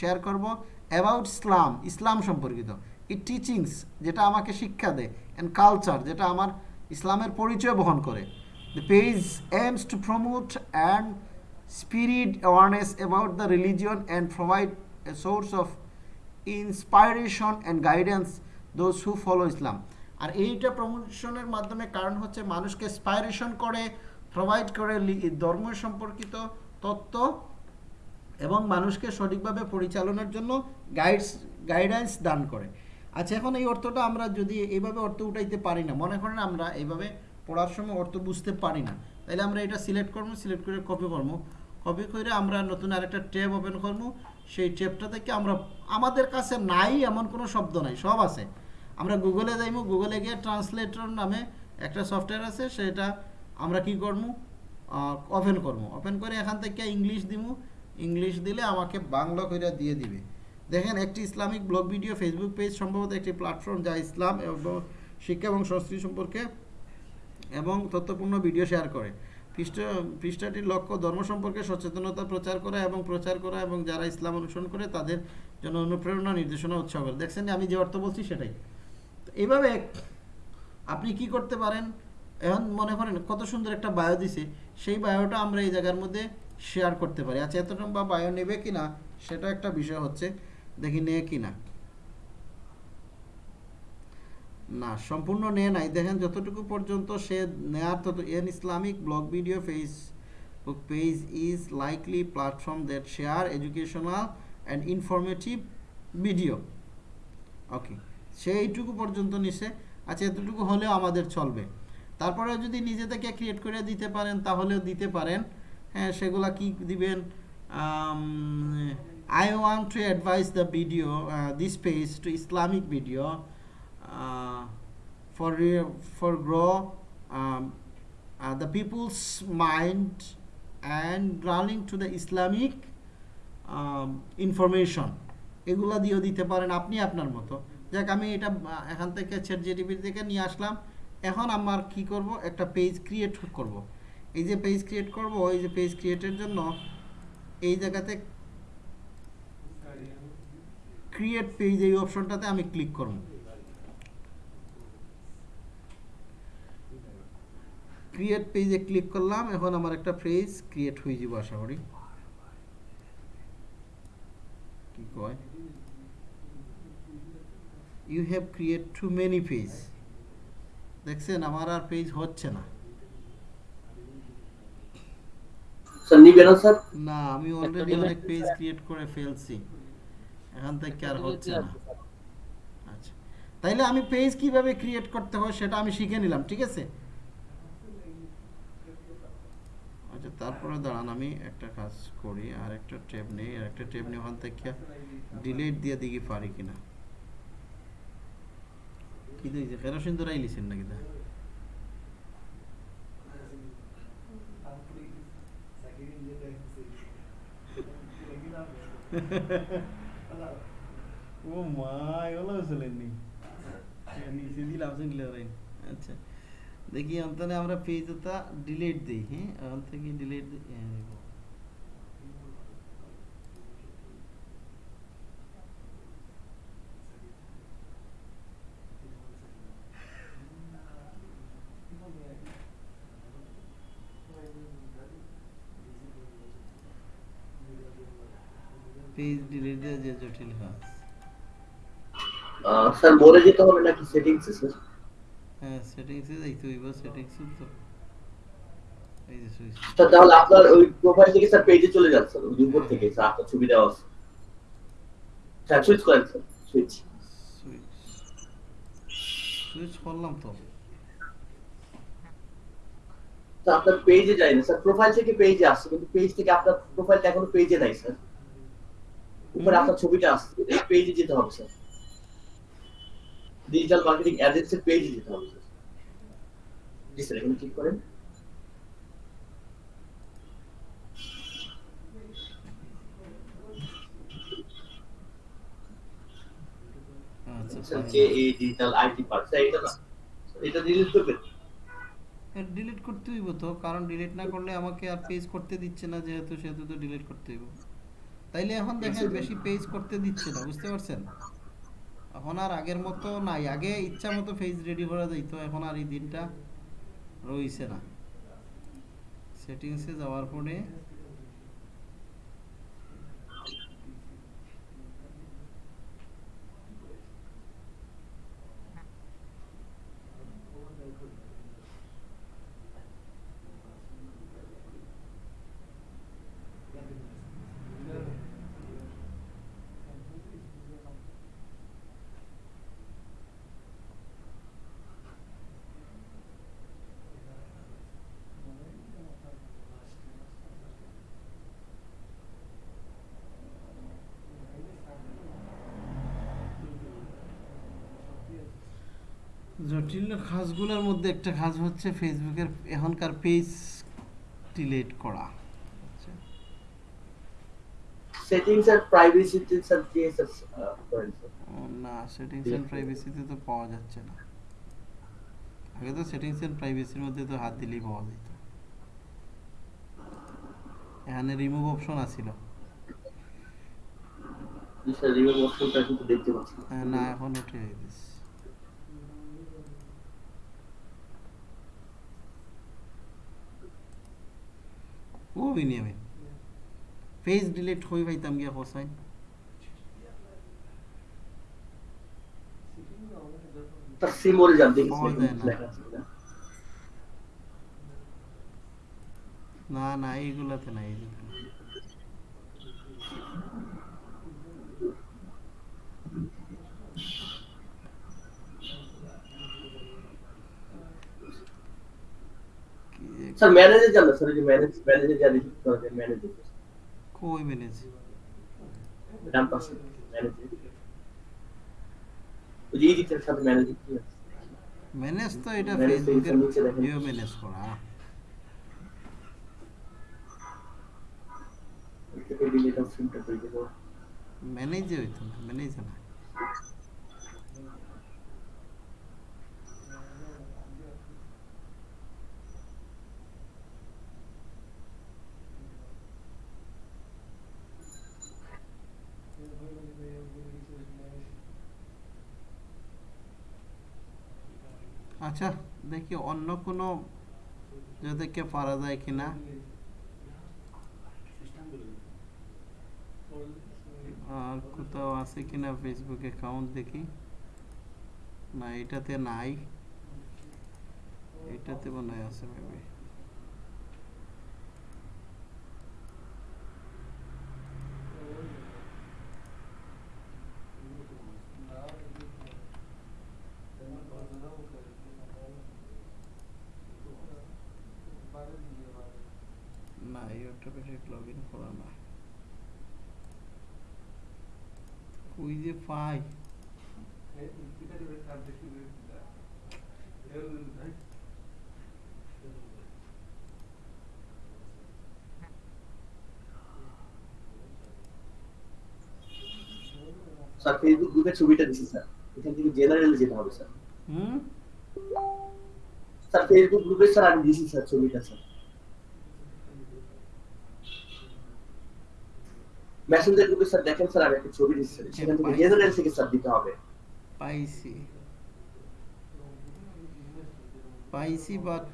শেয়ার করব অ্যাবাউট ইসলাম ইসলাম সম্পর্কিত ই টিচিংস যেটা আমাকে শিক্ষা দেয় অ্যান্ড কালচার যেটা আমার ইসলামের পরিচয় বহন করে। The page aims to promote and spirit awareness about the religion and provide a source of inspiration and guidance those who follow Islam. আর এইটা প্রমোশনের মাধ্যমে কারণ হচ্ছে মানুষকে ইন্সপাইরেশন করে প্রোভাইড করে ধর্ম সম্পর্কিত তত্ত্ব এবং মানুষকে সঠিকভাবে পরিচালনার জন্য গাইডস গাইডেন্স দান করে। আচ্ছা এখন এই অর্থটা আমরা যদি এইভাবে অর্থ উঠাইতে পারি না, মনে করেন আমরা এইভাবে পড়ার সময় অর্থ বুঝতে পারি না তাহলে আমরা এটা সিলেক্ট করব সিলেক্ট করে কপি করব। কপি করে আমরা নতুন আরেকটা ট্যাব ওপেন করব। সেই ট্যাবটা থেকে আমরা, আমাদের কাছে নাই এমন কোনো শব্দ নাই, সব আছে। আমরা গুগলে যাইমু গুগলে গিয়ে ট্রান্সলেটর নামে একটা সফটওয়্যার আছে, সেটা আমরা কি করব ওপেন করব ওপেন করে এখান থেকে ইংলিশ দিমু। ইংলিশ দিলে আমাকে বাংলা করে দিয়ে দিবে। দেখেন, একটি Islamic blog video Facebook page সম্ভবত একটি প্ল্যাটফর্ম যা ইসলাম এবং শিক্ষা এবং সংস্কৃতি সম্পর্কে এবং তথ্যপূর্ণ ভিডিও শেয়ার করে। পৃষ্ঠ, পৃষ্ঠাটির লক্ষ্য ধর্ম সম্পর্কে সচেতনতা প্রচার করা এবং প্রচার করা এবং যারা ইসলাম অনুসরণ করে তাদের জন্য অনুপ্রেরণা নির্দেশনা উৎসাহ করে দেখছেন, আমি যে অর্থ বলছি সেটাই। এইভাবে আপনি কি করতে পারেন? এখন মনে করেন কত সুন্দর একটা বায়ো দিছে, সেই বায়োটা আমরা এই জায়গার মধ্যে শেয়ার করতে পারি। আচ্ছা এত লম্বা বায়ো নেবে কি না সেটা একটা বিষয় হচ্ছে, দেখি নেয় কিনা। না, সম্পূর্ণ নেয় নাই। দেখেন, যতটুকু পর্যন্ত সে নেয়ার তত an Islamic blog video Facebook page is likely platform that share educational and informative video okay সেইটুকু পর্যন্ত নিছে। আচ্ছা এতটুকু হলেও আমাদের চলবে। তারপরে যদি নিজে থেকে ক্রিয়েট করে দিতে পারেন, তাহলেও দিতে পারেন। হ্যাঁ সেগুলা কি দিবেন? I want to advise the video this page to Islamic video for for grow the peoples mind and running to the Islamic information এগুলা দিয়েও দিতে পারেন আপনি আপনার মতো। যাক, আমি এটা এখান থেকে ছেট জিটিভি থেকে নিয়ে আসলাম। এখন আমার কি করব? একটা পেজ ক্রিয়েট করব। এই যে পেজ ক্রিয়েট করব, এই যে পেজ ক্রিয়েটের জন্য এই জায়গাতে ক্রিয়েট পেজ এই অপশনটাতে আমি ক্লিক করব। ক্রিয়েট পেজে ক্লিক করলাম। এখন আমার একটা পেজ ক্রিয়েট হয়ে যাব, আশা করি। কি কয়? You have create too many page দেখছেন? আমার আর পেজ হচ্ছে না। না আমি অলরেডি অনেক পেজ ক্রিয়েট করে ফেলছি। এখান থেকে আর হচ্ছে না। আচ্ছা। তাইলে আমি পেজ কীভাবে ক্রিয়েট করতে হয় সেটা আমি শিখে নিলাম ঠিক আছে? আচ্ছা তারপরে দাঁড়ান আমি একটা কাজ করি। আর একটা ট্যাব নেই। আর একটা ট্যাব নিয়ে ওখান থেকে ডিলিট দিয়ে দিকে পারি কিনা? কি দিয়েছে কেরোসিন ধরাই লিছেন নাকি দা (laughs) ও মা এগুলো চলেননি নিচে দিলাম শুনলে রাইন আচ্ছা। দেখি অন্তনে আমরা পেজটা ডিলিট দিই হ্যাঁ? ওখান থেকে ডিলিট দিই? পেজ ডিলিট দেওয়া যে জটিল আহ, স্যার মোড়ে যেতে হবে নাকি সেটিংসে স্যার? হ্যাঁ সেটিংসে যাইতে হইব সেটিংস তো। এই যে সুইচ স্যার তাহলে আপনার ওই প্রোফাইল থেকে স্যার পেজে চলে যান স্যার ওই উপর থেকে স্যার আপনার ছবি দেওয়া আছে। স্যার সুইচ করেন স্যার সুইচ সুইচ সুইচ করলাম তো। আপনার পেজে যায় না স্যার প্রোফাইল থেকে পেজে আসছে কিন্তু পেজ থেকে আপনার প্রোফাইলটা এখনও পেজে নাই স্যার। উপরে আপনার ছবিটা আসছে এই পেজে যেতে হবে স্যার ডিজিটাল মার্কেটিং এজেন্সির পেজে যেতে হবে জি স্যার এখানে ক্লিক করেন। আচ্ছা যে এই ডিজিটাল আইটি পার্ট স্যার এটা না এটা ডিলিট করবেন ডিলিট করতে হইব তো কারণ ডিলিট না করলে আমাকে আর পেজ করতে দিচ্ছে না যেহেতু সেহেতু তো ডিলিট করতে হইব। তাইলে এখন দেখেন বেশি পেজ করতে দিচ্ছে না বুঝতে পারছেন? এখন আর আগের মতো নাই আগে ইচ্ছা মতো পেজ রেডি করা যাইত এখন আর এই দিনটা রইছে না। সেটিংসে যাওয়ার পরে জটিল কাজগুলোর মধ্যে একটা কাজ হচ্ছে ফেসবুকের এখনকার পেজ ডিলিট করা। আচ্ছা। সেটিংস স্যার আহ, করেন স্যার। ও না সেটিংস এন্ড প্রাইভেসিতে তো পাওয়া যাচ্ছে না। আগে তো সেটিংস এন্ড প্রাইভেসির মধ্যে তো হাত দিলেই পাওয়া যেত। এখানে রিমুভ অপশন আছিল। জি রিমুভ অপশনটা কিন্তু দেখতে পাচ্ছি। না। এখন উঠে গেছে। ও বিনিয়ামিন পেজ ডিলিট হই পাইতাম গিয়া যায় না। না এইগুলাতে না এইগুলাতে না। কি যে- স্যার ম্যানেজে যান না স্যার এই যে ম্যানেজ ম্যানেজে যা দেখি ম্যানেজে কই ম্যানেজ ডান পাশে ম্যানেজে ওই যে এডিটের সাথে ম্যানেজে কি আছে ম্যানেজ তো এটা Manage তো ফেসবুকের এখানে নিচে দেখেন। ভিডিও ম্যানেজ করা ওই থেকে ডিলিট অপশনটা পেয়ে যাব ম্যানেজে হইতো না ম্যানেজে না আচ্ছা দেখি অন্য কোনো যাদেরকে পারা যায় কিনা। আর কোথাও আছে কিনা ফেসবুক অ্যাকাউন্ট দেখি। না, এটাতে নাই। এটাতে মনে হয় আছে মেবি না ইউটিউবে লগ ইন করা না। ওই যে পাই? স্যার ফেসবুক গ্রুপের ছবিটা দিছি স্যার। এখান থেকে জেনারেলে যেতে হবে স্যার। হুম? স্যার ফেসবুক গ্রুপে স্যার আমি দিছি স্যার ছবিটা স্যার। মেসেঞ্জার গ্রুপে স্যার দেখেন স্যার আমি একটা ছবি দিচ্ছি। সেখান থেকে জেনারেল থেকে স্যার দিতে হবে। পাইছি। পাইছি বাট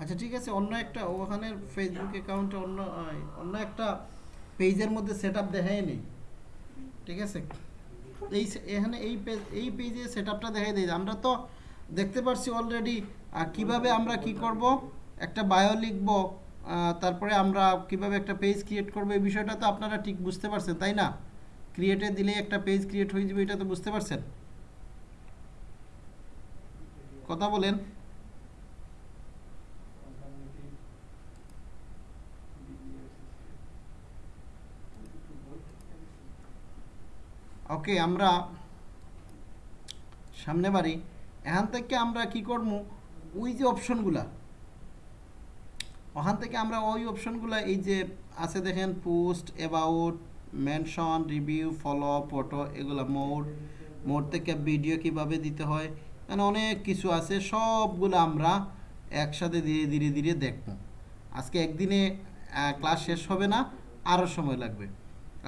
আচ্ছা ঠিক আছে অন্য একটা ওখানে ফেসবুক অ্যাকাউন্টে অন্য অন্য একটা পেজের মধ্যে সেট আপ দেখাই নেই ঠিক আছে? এই এখানে এই পেজ এই পেজে সেট আপটা দেখাই দিই আমরা তো দেখতে পারছি অলরেডি কীভাবে আমরা কি করব? একটা বায়ো লিখব। তারপরে আমরা কীভাবে একটা পেজ ক্রিয়েট করব এই বিষয়টা তো আপনারা ঠিক বুঝতে পারছেন, তাই না? ক্রিয়েটে দিলে একটা পেজ ক্রিয়েট হয়ে যাবে, এটা তো বুঝতে পারছেন? কথা বলেন। ওকে আমরা সামনে বাড়ি। এখান থেকে আমরা কি করব? ওই যে অপশনগুলা ওখান থেকে আমরা ওই অপশনগুলা এই যে আছে দেখেন post about mention review follow photo এগুলো, মোড মোড থেকে ভিডিও কীভাবে দিতে হয় মানে অনেক কিছু আছে, সবগুলো আমরা একসাথে ধীরে ধীরে ধীরে দেখব। আজকে একদিনে ক্লাস শেষ হবে না আরও সময় লাগবে।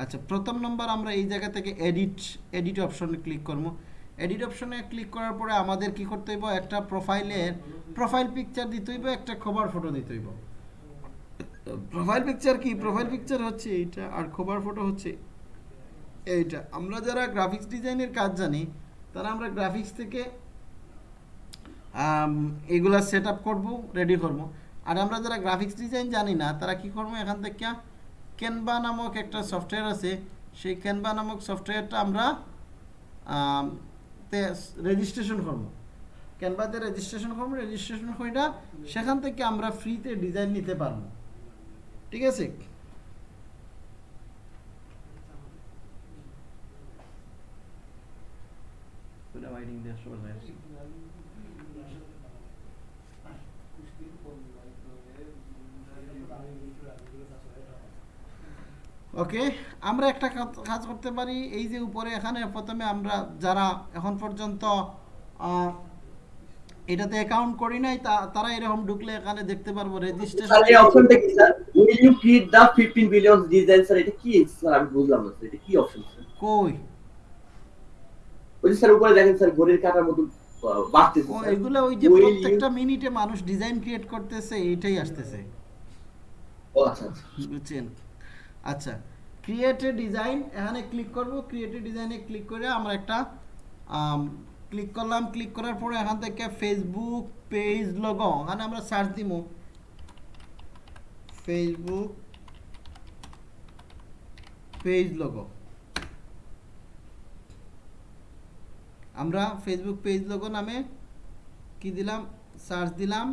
আচ্ছা প্রথম নম্বর আমরা এই জায়গা থেকে এডিট এডিট অপশনে ক্লিক করব। এডিট অপশনে ক্লিক করার পরে আমাদের কি করতে হইব? একটা প্রোফাইলের প্রোফাইল পিকচার দিতে হইব, একটা খবর ফটো দিতে হইব। প্রোফাইল পিকচার কি? প্রোফাইল পিকচার হচ্ছে এইটা আর খবর ফটো হচ্ছে এইটা। আমরা যারা গ্রাফিক্স ডিজাইনের কাজ জানি, তারা আমরা গ্রাফিক্স থেকে এগুলা সেট আপ করব রেডি করব। আর আমরা যারা গ্রাফিক্স ডিজাইন জানি না, তারা কি করব? এখান থেকে ক্যানভা নামক একটা সফটওয়্যার আছে। সেই ক্যানভা নামক সফটওয়্যারটা আমরা রেজিস্ট্রেশন করব। ক্যানভাতে রেজিস্ট্রেশন করব রেজিস্ট্রেশন কইটা সেখান থেকে আমরা ফ্রিতে ডিজাইন নিতে পারব। ঠিক আছে? ওকে আমরা একটা কাজ- করতে পারি এই যে উপরে এখানে প্রথমে আমরা যারা এখন পর্যন্ত আহ, এটাতে অ্যাকাউন্ট করি নাই তারা এরকম ঢুকলে এখানে দেখতে পারব স্যার এই রেজিস্ট্রেশন অপশনটা কি sir. Will you create the 15 billion design sir? এটা কি স্যার? আমি বুঝলাম না এটা কি অপশন স্যার? কই? ওই স্যার উপরে দেখেন স্যার ঘড়ির কাঁটার মতো বাড়তেছে। এগুলো ওই যে প্রত্যেকটা মিনিটে মানুষ ডিজাইন ক্রিয়েট করতেছে এইটাই আসতেছে। ও আচ্ছা আচ্ছা। বুঝছেন? আচ্ছা ক্রিয়েট এ ডিজাইন এখানে ক্লিক করব ক্রিয়েট ডিজাইনে ক্লিক করে আমরা একটা ক্লিক করলাম ক্লিক করার পরে এখান থেকে ফেসবুক পেজ লগ এখানে আমরা সার্চ দিব ফেসবুক পেজ লগ আমরা ফেসবুক পেজ লগ নামে কি দিলাম? সার্চ দিলাম।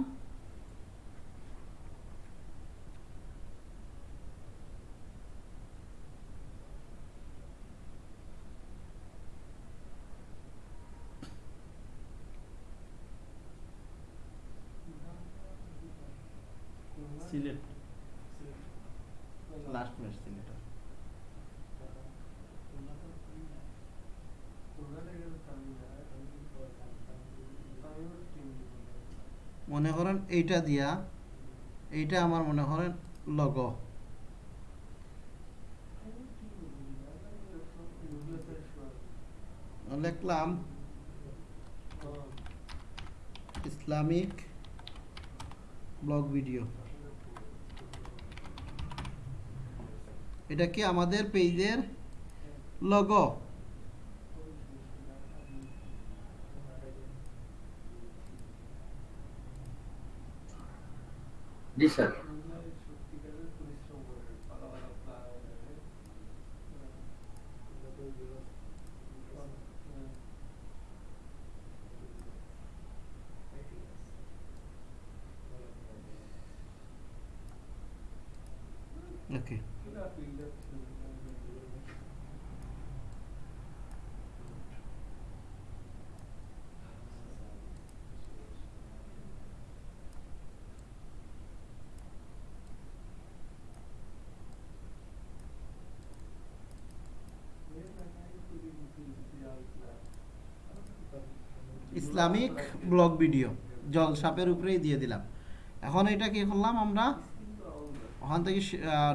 সিলেট। Last match Sylhet. মনে করেন এইটা দিয়া এইটা আমার মনে করেন লগ লিখলাম ইসলামিক ব্লগ ভিডিও। এটা কি আমাদের পেজের লগো জি স্যার। ইসলামিক ব্লগ ভিডিও জল সাপের উপরেই দিয়ে দিলাম। এখন এটা কি করলাম আমরা? ওখান থেকে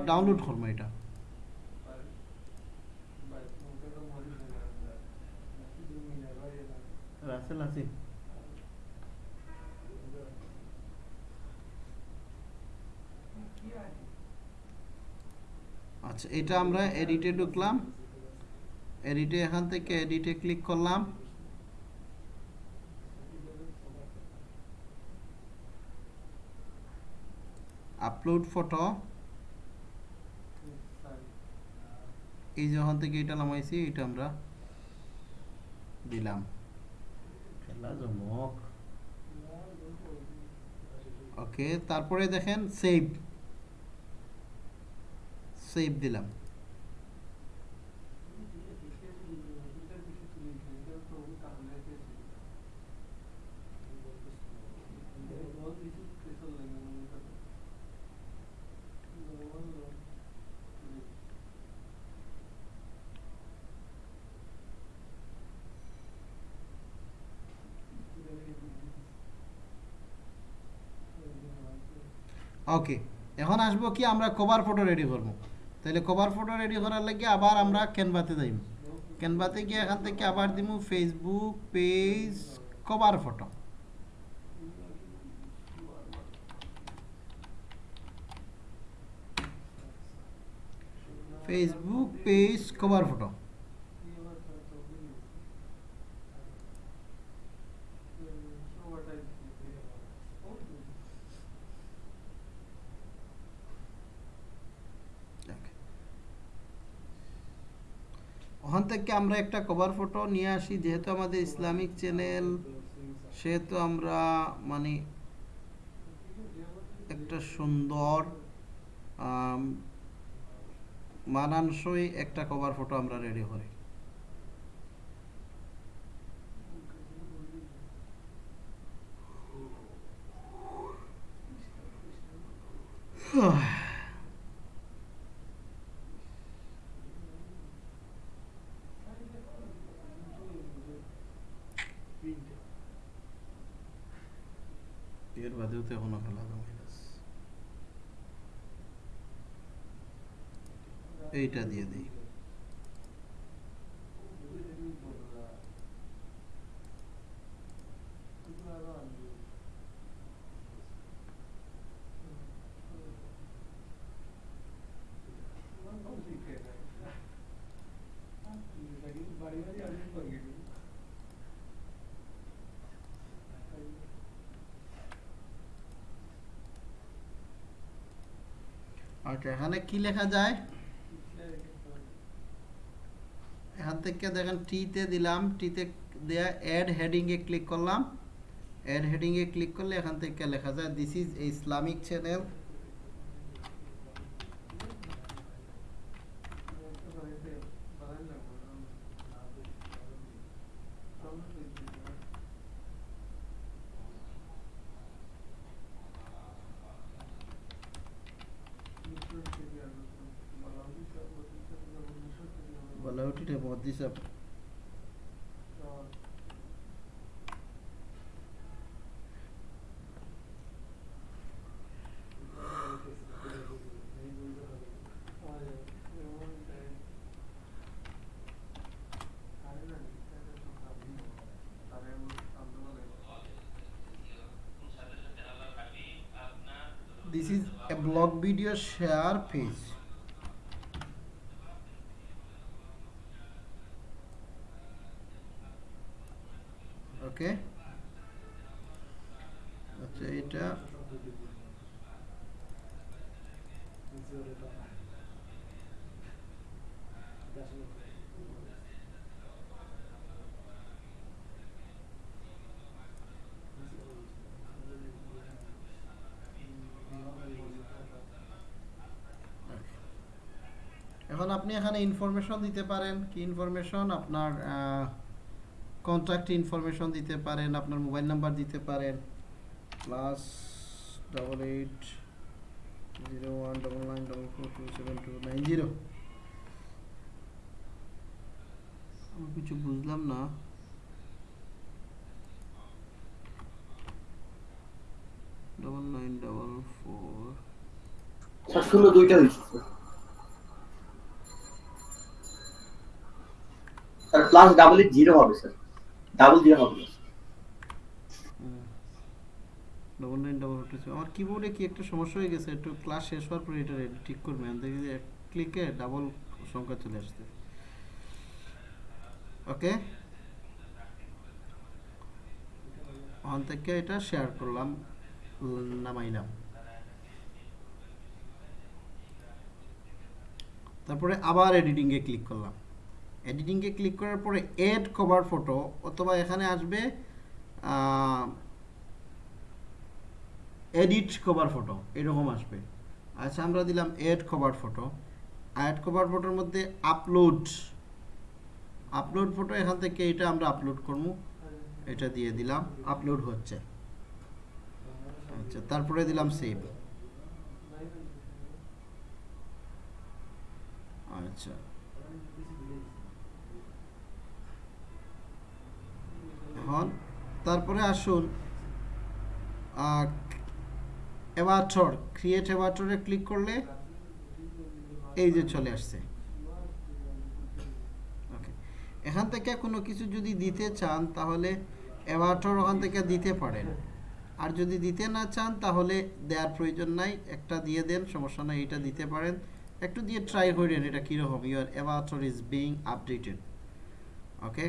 ডাউনলোড করব এটা। রাসেল আচ্ছা এটা আমরা এডিটে ঢুকলাম। এডিটে এখান থেকে এডিটে ক্লিক করলাম। আপলোড ফটো এই যখন থেকে এটা নামাইছি এটা আমরা দিলাম। ওকে তারপরে দেখেন সেভ সেভ দিলাম। ওকে এখন আসব কি, আমরা কভার ফটো রেডি করব। তাহলে কভার ফটো রেডি করার লাগে আবার আমরা ক্যানভাতে যাইব। ক্যানভাতে গিয়ে এখান থেকে আবার দিব Facebook page cover photo Facebook page cover photo ওখান থেকে আমরা একটা কভার ফটো নিয়ে আসি, যেহেতু আমাদের ইসলামিক চ্যানেল সেহেতু আমরা মানে একটা সুন্দর মানানসই একটা কভার ফটো আমরা রেডি করি। এর এখনও জমাইলাস এইটা দিয়ে দিই। আচ্ছা এখানে কি লেখা যায়? এখান থেকে দেখেন টিতে দিলাম টিতে দেয়া অ্যাড হেডিংয়ে ক্লিক করলাম। অ্যাড হেডিংয়ে ক্লিক করলে এখান থেকে লেখা যায় this is Islamic channel video share page okay আচ্ছা এটা Thank you. আপনি এখানে ইনফরমেশন দিতে পারেন কি ইনফরমেশন আপনার কন্ট্যাক্ট ইনফরমেশন দিতে পারেন আপনার মোবাইল নাম্বার দিতে পারেন। Plus double eight zero one double nine double four two seven two nine zero কিছু বুঝলাম না। ডবল নাইন ডবল ফোর শূন্য দুইটা হয়েছে প্লাস ডাবল এইট জিরো হবে স্যার ডাবল জিরো হবে। সমস্যা হয়ে গেছে, একটু ক্লাস শেষ হওয়ার পরে এটা ঠিক যে ক্লিকে ডাবল সংখ্যা চলে আসছে। ওকে এটা শেয়ার করলাম তারপরে আবার এডিটিংয়ে ক্লিক করলাম। এডিটিংয়ে ক্লিক করার পরে এড কভার ফটো অথবা এখানে আসবে এডিট কভার ফটো এরকম আসবে। আচ্ছা আমরা দিলাম add cover photo add cover ফটোর মধ্যে আপলোড আপলোড ফটো এখান থেকে এটা আমরা আপলোড করব। এটা দিয়ে দিলাম আপলোড হচ্ছে। আচ্ছা তারপরে দিলাম সেভ আচ্ছা। এখন তারপরে আসুন এভাটর ক্রিয়েট এভাটরে ক্লিক করলে এই যে চলে আসছে। ওকে এখান থেকে কোনো কিছু যদি দিতে চান, তাহলে এভাটর ওখান থেকে দিতে পারেন। আর যদি দিতে না চান, তাহলে দেওয়ার প্রয়োজন নাই। একটা দিয়ে দেন, সমস্যা নাই, এটা দিতে পারেন। একটু দিয়ে ট্রাই করেন এটা কীরকম। Your avatar is being updated okay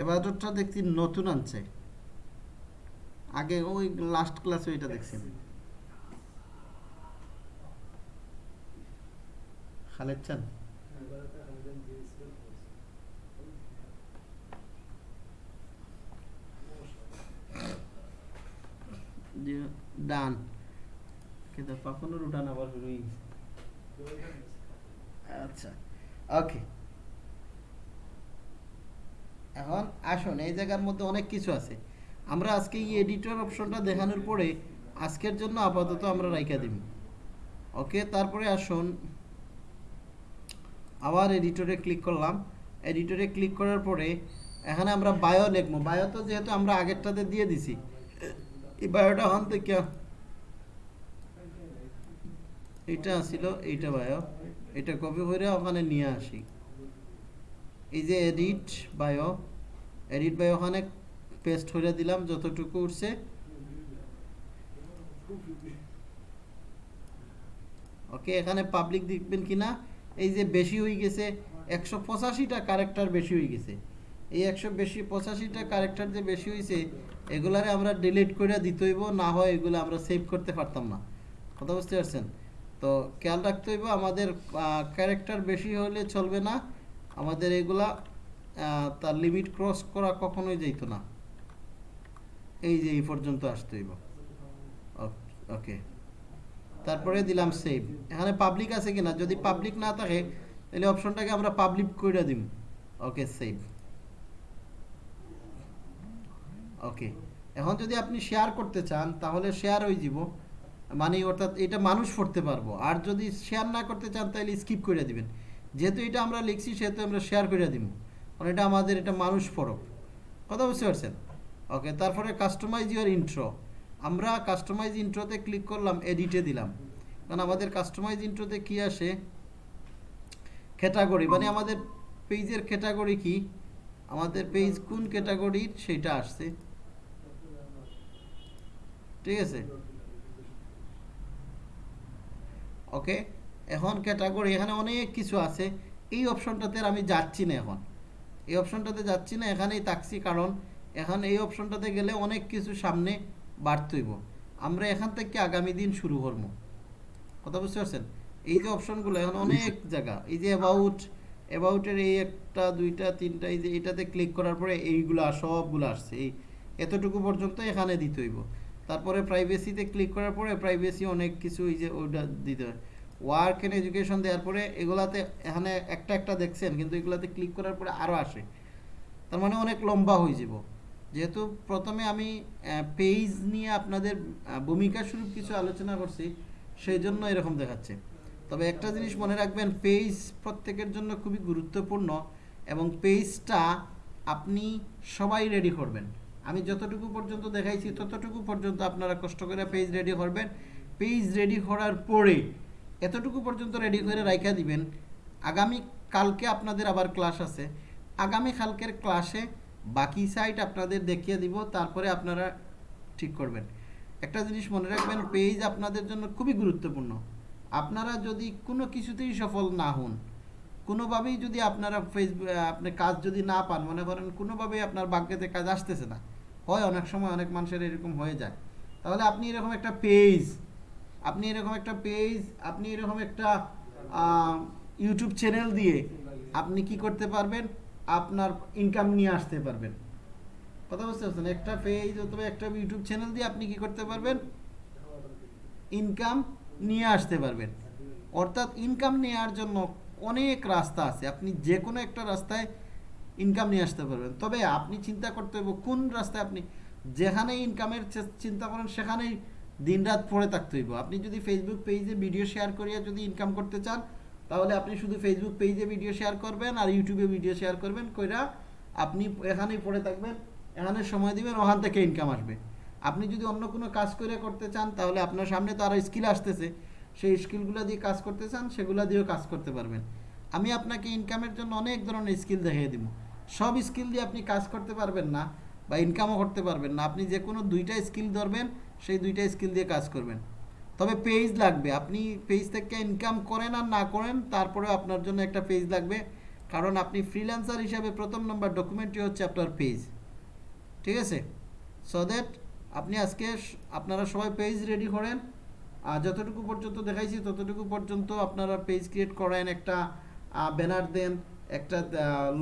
এভাটরটা দেখছি নতুন আনছে। আগে ওই লাস্ট ক্লাসে ওইটা দেখছেন খালেদ চান? ডান। কিন্তু পাপনের উঠান আবার গেছে। আচ্ছা ওকে এখন আসুন, এই জায়গার মধ্যে অনেক কিছু আছে। আমরা আজকে এই এডিটর অপশনটা দেখানোর পরে আজকের জন্য আপাতত আমরা রাইখা দিব। ওকে, তারপরে আসুন। আবার এডিটরে ক্লিক করলাম। এডিটরে ক্লিক করার পরে এখানে আমরা বায়ো লিখব। বায়ো তো যেহেতু আমরা আগেরটাতে দিয়ে দিছি, এই বায়োটা হন থেকে এইটা ছিল এইটা বায়ো এটা কপি করে ওখানে নিয়ে আসি। এই যে এডিট বায়ো এডিট বায়ো ওখানে পেস্ট করে দিলাম, যতটুকু উঠছে। ওকে এখানে পাবলিক দেখবেন কিনা, এই যে বেশি হয়ে গেছে, একশো পঁচাশিটা ক্যারেক্টার বেশি হয়ে গেছে। এই একশো বেশি, পঁচাশিটা ক্যারেক্টার যে বেশি হয়েছে, এগুলারে আমরা ডিলিট করে দিতে হইব, না হয় এগুলো আমরা সেভ করতে পারতাম না। কথা বুঝতে পারছেন? তো খেয়াল রাখতে হইব, আমাদের ক্যারেক্টার বেশি হলে চলবে না। আমাদের এগুলা তার লিমিট ক্রস করা কখনোই যাইতো না। এই যে এই পর্যন্ত আসতে হইব। ওকে তারপরে দিলাম সেভ এখানে পাবলিক আছে কিনা? যদি পাবলিক না থাকে, তাহলে অপশনটাকে আমরা পাবলিক করে দিম। ওকে সেভ ওকে এখন যদি আপনি শেয়ার করতে চান, তাহলে শেয়ার হয়ে যাব মানে অর্থাৎ এটা মানুষ পড়তে পারব। আর যদি শেয়ার না করতে চান, তাহলে স্কিপ করে দিবেন। যেহেতু এটা আমরা লিখছি, সেহেতু আমরা শেয়ার করে দিব। কারণ এটা আমাদের, এটা মানুষ পড়ক কথা বুঝতে পারছেন? ওকে তারপরে কাস্টমাইজ ইউর ইন্ট্রো আমরা কাস্টমাইজ ইন্ট্রোতে ক্লিক করলাম এডিটে দিলাম। কারণ আমাদের কাস্টমাইজ ইন্ট্রোতে কি আসে? ক্যাটাগরি মানে আমাদের পেজের ক্যাটাগরি কি? আমাদের পেজ কোন ক্যাটাগরির সেটা আসছে। ঠিক আছে? ওকে এখন ক্যাটাগরি এখানে অনেক কিছু আছে। এই অপশনটাতে আমি যাচ্ছি না এখন। এই অপশনটাতে যাচ্ছি না এখানেই থাকছি কারণ এখন এই অপশনটাতে গেলে অনেক কিছু সামনে বাড়তইব। আমরা এখান থেকে আগামী দিন শুরু করব। কথা বুঝতে পারছেন? এই যে অপশনগুলো এখন অনেক জায়গা। এই যে অ্যাবাউট অ্যাবাউটের এই একটা দুইটা তিনটা এই যে এটাতে ক্লিক করার পরে এইগুলা সবগুলো আসছে। এই এতটুকু পর্যন্ত এখানে দিতে হইব তারপরে প্রাইভেসিতে ক্লিক করার পরে প্রাইভেসি অনেক কিছু এই যে ওইটা দিতে হয়। ওয়ার্ক এন্ড এডুকেশন দেওয়ার পরে এগুলাতে এখানে একটা একটা দেখছেন, কিন্তু এগুলাতে ক্লিক করার পরে আরও আসে। তার মানে অনেক লম্বা হয়ে যাব। যেহেতু প্রথমে আমি পেজ নিয়ে আপনাদের ভূমিকা স্বরূপ কিছু আলোচনা করছি সেই জন্য এরকম দেখাচ্ছে। তবে একটা জিনিস মনে রাখবেন পেজ প্রত্যেকের জন্য খুবই গুরুত্বপূর্ণ এবং পেজটা আপনি সবাই রেডি করবেন। আমি যতটুকু পর্যন্ত দেখাইছি, ততটুকু পর্যন্ত আপনারা কষ্ট করে পেজ রেডি করবেন। পেজ রেডি করার পরে এতটুকু পর্যন্ত রেডি করে রাইখা দিবেন। আগামী কালকে আপনাদের আবার ক্লাস আছে। আগামী কালকের ক্লাসে বাকি সাইট আপনাদের দেখিয়ে দিব, তারপরে আপনারা ঠিক করবেন। একটা জিনিস মনে রাখবেন পেজ আপনাদের জন্য খুবই গুরুত্বপূর্ণ। আপনারা যদি কোনো কিছুতেই সফল না হন, কোনোভাবেই যদি আপনারা ফেসবুক আপনি কাজ যদি না পান, মনে করেন কোনোভাবেই আপনার ভাগ্যতে কাজ আসতেছে না, হয় অনেক সময় অনেক মানুষের এরকম হয়ে যায়। তাহলে আপনি এরকম একটা পেজ আপনি এরকম একটা পেজ আপনি এরকম একটা ইউটিউব চ্যানেল দিয়ে আপনি কি করতে পারবেন? আপনার ইনকাম নিয়ে আসতে পারবেন। কথা বুঝতে পারছেন? একটা পেজ অথবা একটা ইউটিউব চ্যানেল দিয়ে আপনি কি করতে পারবেন? ইনকাম নিয়ে আসতে পারবেন। অর্থাৎ ইনকাম নেওয়ার জন্য অনেক রাস্তা আছে। আপনি যে কোনো একটা রাস্তায় ইনকাম নিয়ে আসতে পারবেন। তবে আপনি চিন্তা করতে হবে কোন রাস্তায় আপনি যেখানে ইনকামের চিন্তা করেন সেখানেই দিনরাত পড়ে থাকতে হইব। আপনি যদি ফেসবুক পেজে ভিডিও শেয়ার করিয়া যদি ইনকাম করতে চান, তাহলে আপনি শুধু ফেসবুক পেজে ভিডিও শেয়ার করবেন আর ইউটিউবে ভিডিও শেয়ার করবেন, কইরা আপনি এখানেই পড়ে থাকবেন, এখানে সময় দিবেন, ওখান থেকে ইনকাম আসবে। আপনি যদি অন্য কোনো কাজ করে করতে চান, তাহলে আপনার সামনে তো আরও স্কিল আসতেছে। সেই স্কিলগুলো দিয়ে কাজ করতে চান, সেগুলো দিয়েও কাজ করতে পারবেন। আমি আপনাকে ইনকামের জন্য অনেক ধরনের স্কিল দেখিয়ে দিব। সব স্কিল দিয়ে আপনি কাজ করতে পারবেন না বা ইনকামও করতে পারবেন না। আপনি যে কোনো দুইটা স্কিল ধরবেন সেই দুইটা স্কিল দিয়ে কাজ করবেন। তবে পেজ লাগবে। আপনি পেজ থেকে ইনকাম করেন আর না করেন, তারপরে আপনার জন্য একটা পেজ লাগবে। কারণ আপনি ফ্রিল্যান্সার হিসাবে প্রথম নম্বর ডকুমেন্টটি হচ্ছে আপনার পেজ ঠিক আছে? সো দ্যাট আপনি আজকে আপনারা সবাই পেজ রেডি করেন। আর যতটুকু পর্যন্ত দেখাইছি, ততটুকু পর্যন্ত আপনারা পেজ ক্রিয়েট করেন, একটা ব্যানার দেন, একটা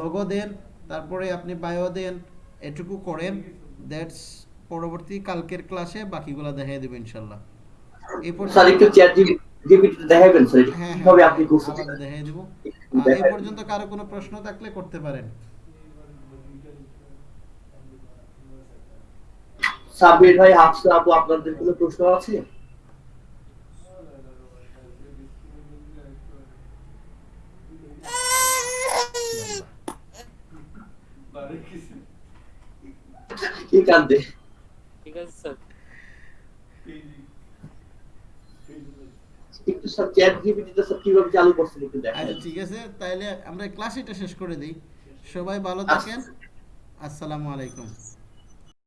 লোগো দেন, তারপরে আপনি বায়ো দেন, এটুকু করেন। দ্যাটস পরবর্তী কালকের ক্লাসে বাকিগুলো দেখিয়ে দেবো ইনশাল্লাহ এই স্যার পর্যন্ত একটু চ্যাট জিপিটি দেখাবেন স্যার হ্যাঁ কীভাবে হ্যাঁ আপনি করছেন? আবার দেখিয়ে দেবো। আহ, এই পর্যন্ত কারও কোনো প্রশ্ন থাকলে করতে পারেন। সাব্বির ভাই হাফসা আপু আপনাদের কোনো প্রশ্ন আছে? কি কান্দে? আছে স্যার একটু স্যার চ্যাট জিপিটিটা স্যার কীভাবে চালু করছেন একটু আচ্ছা ঠিক আছে তাহলে আমরা ক্লাস এটা শেষ করে দিই। সবাই ভালো থাকেন। আসসালামু আলাইকুম।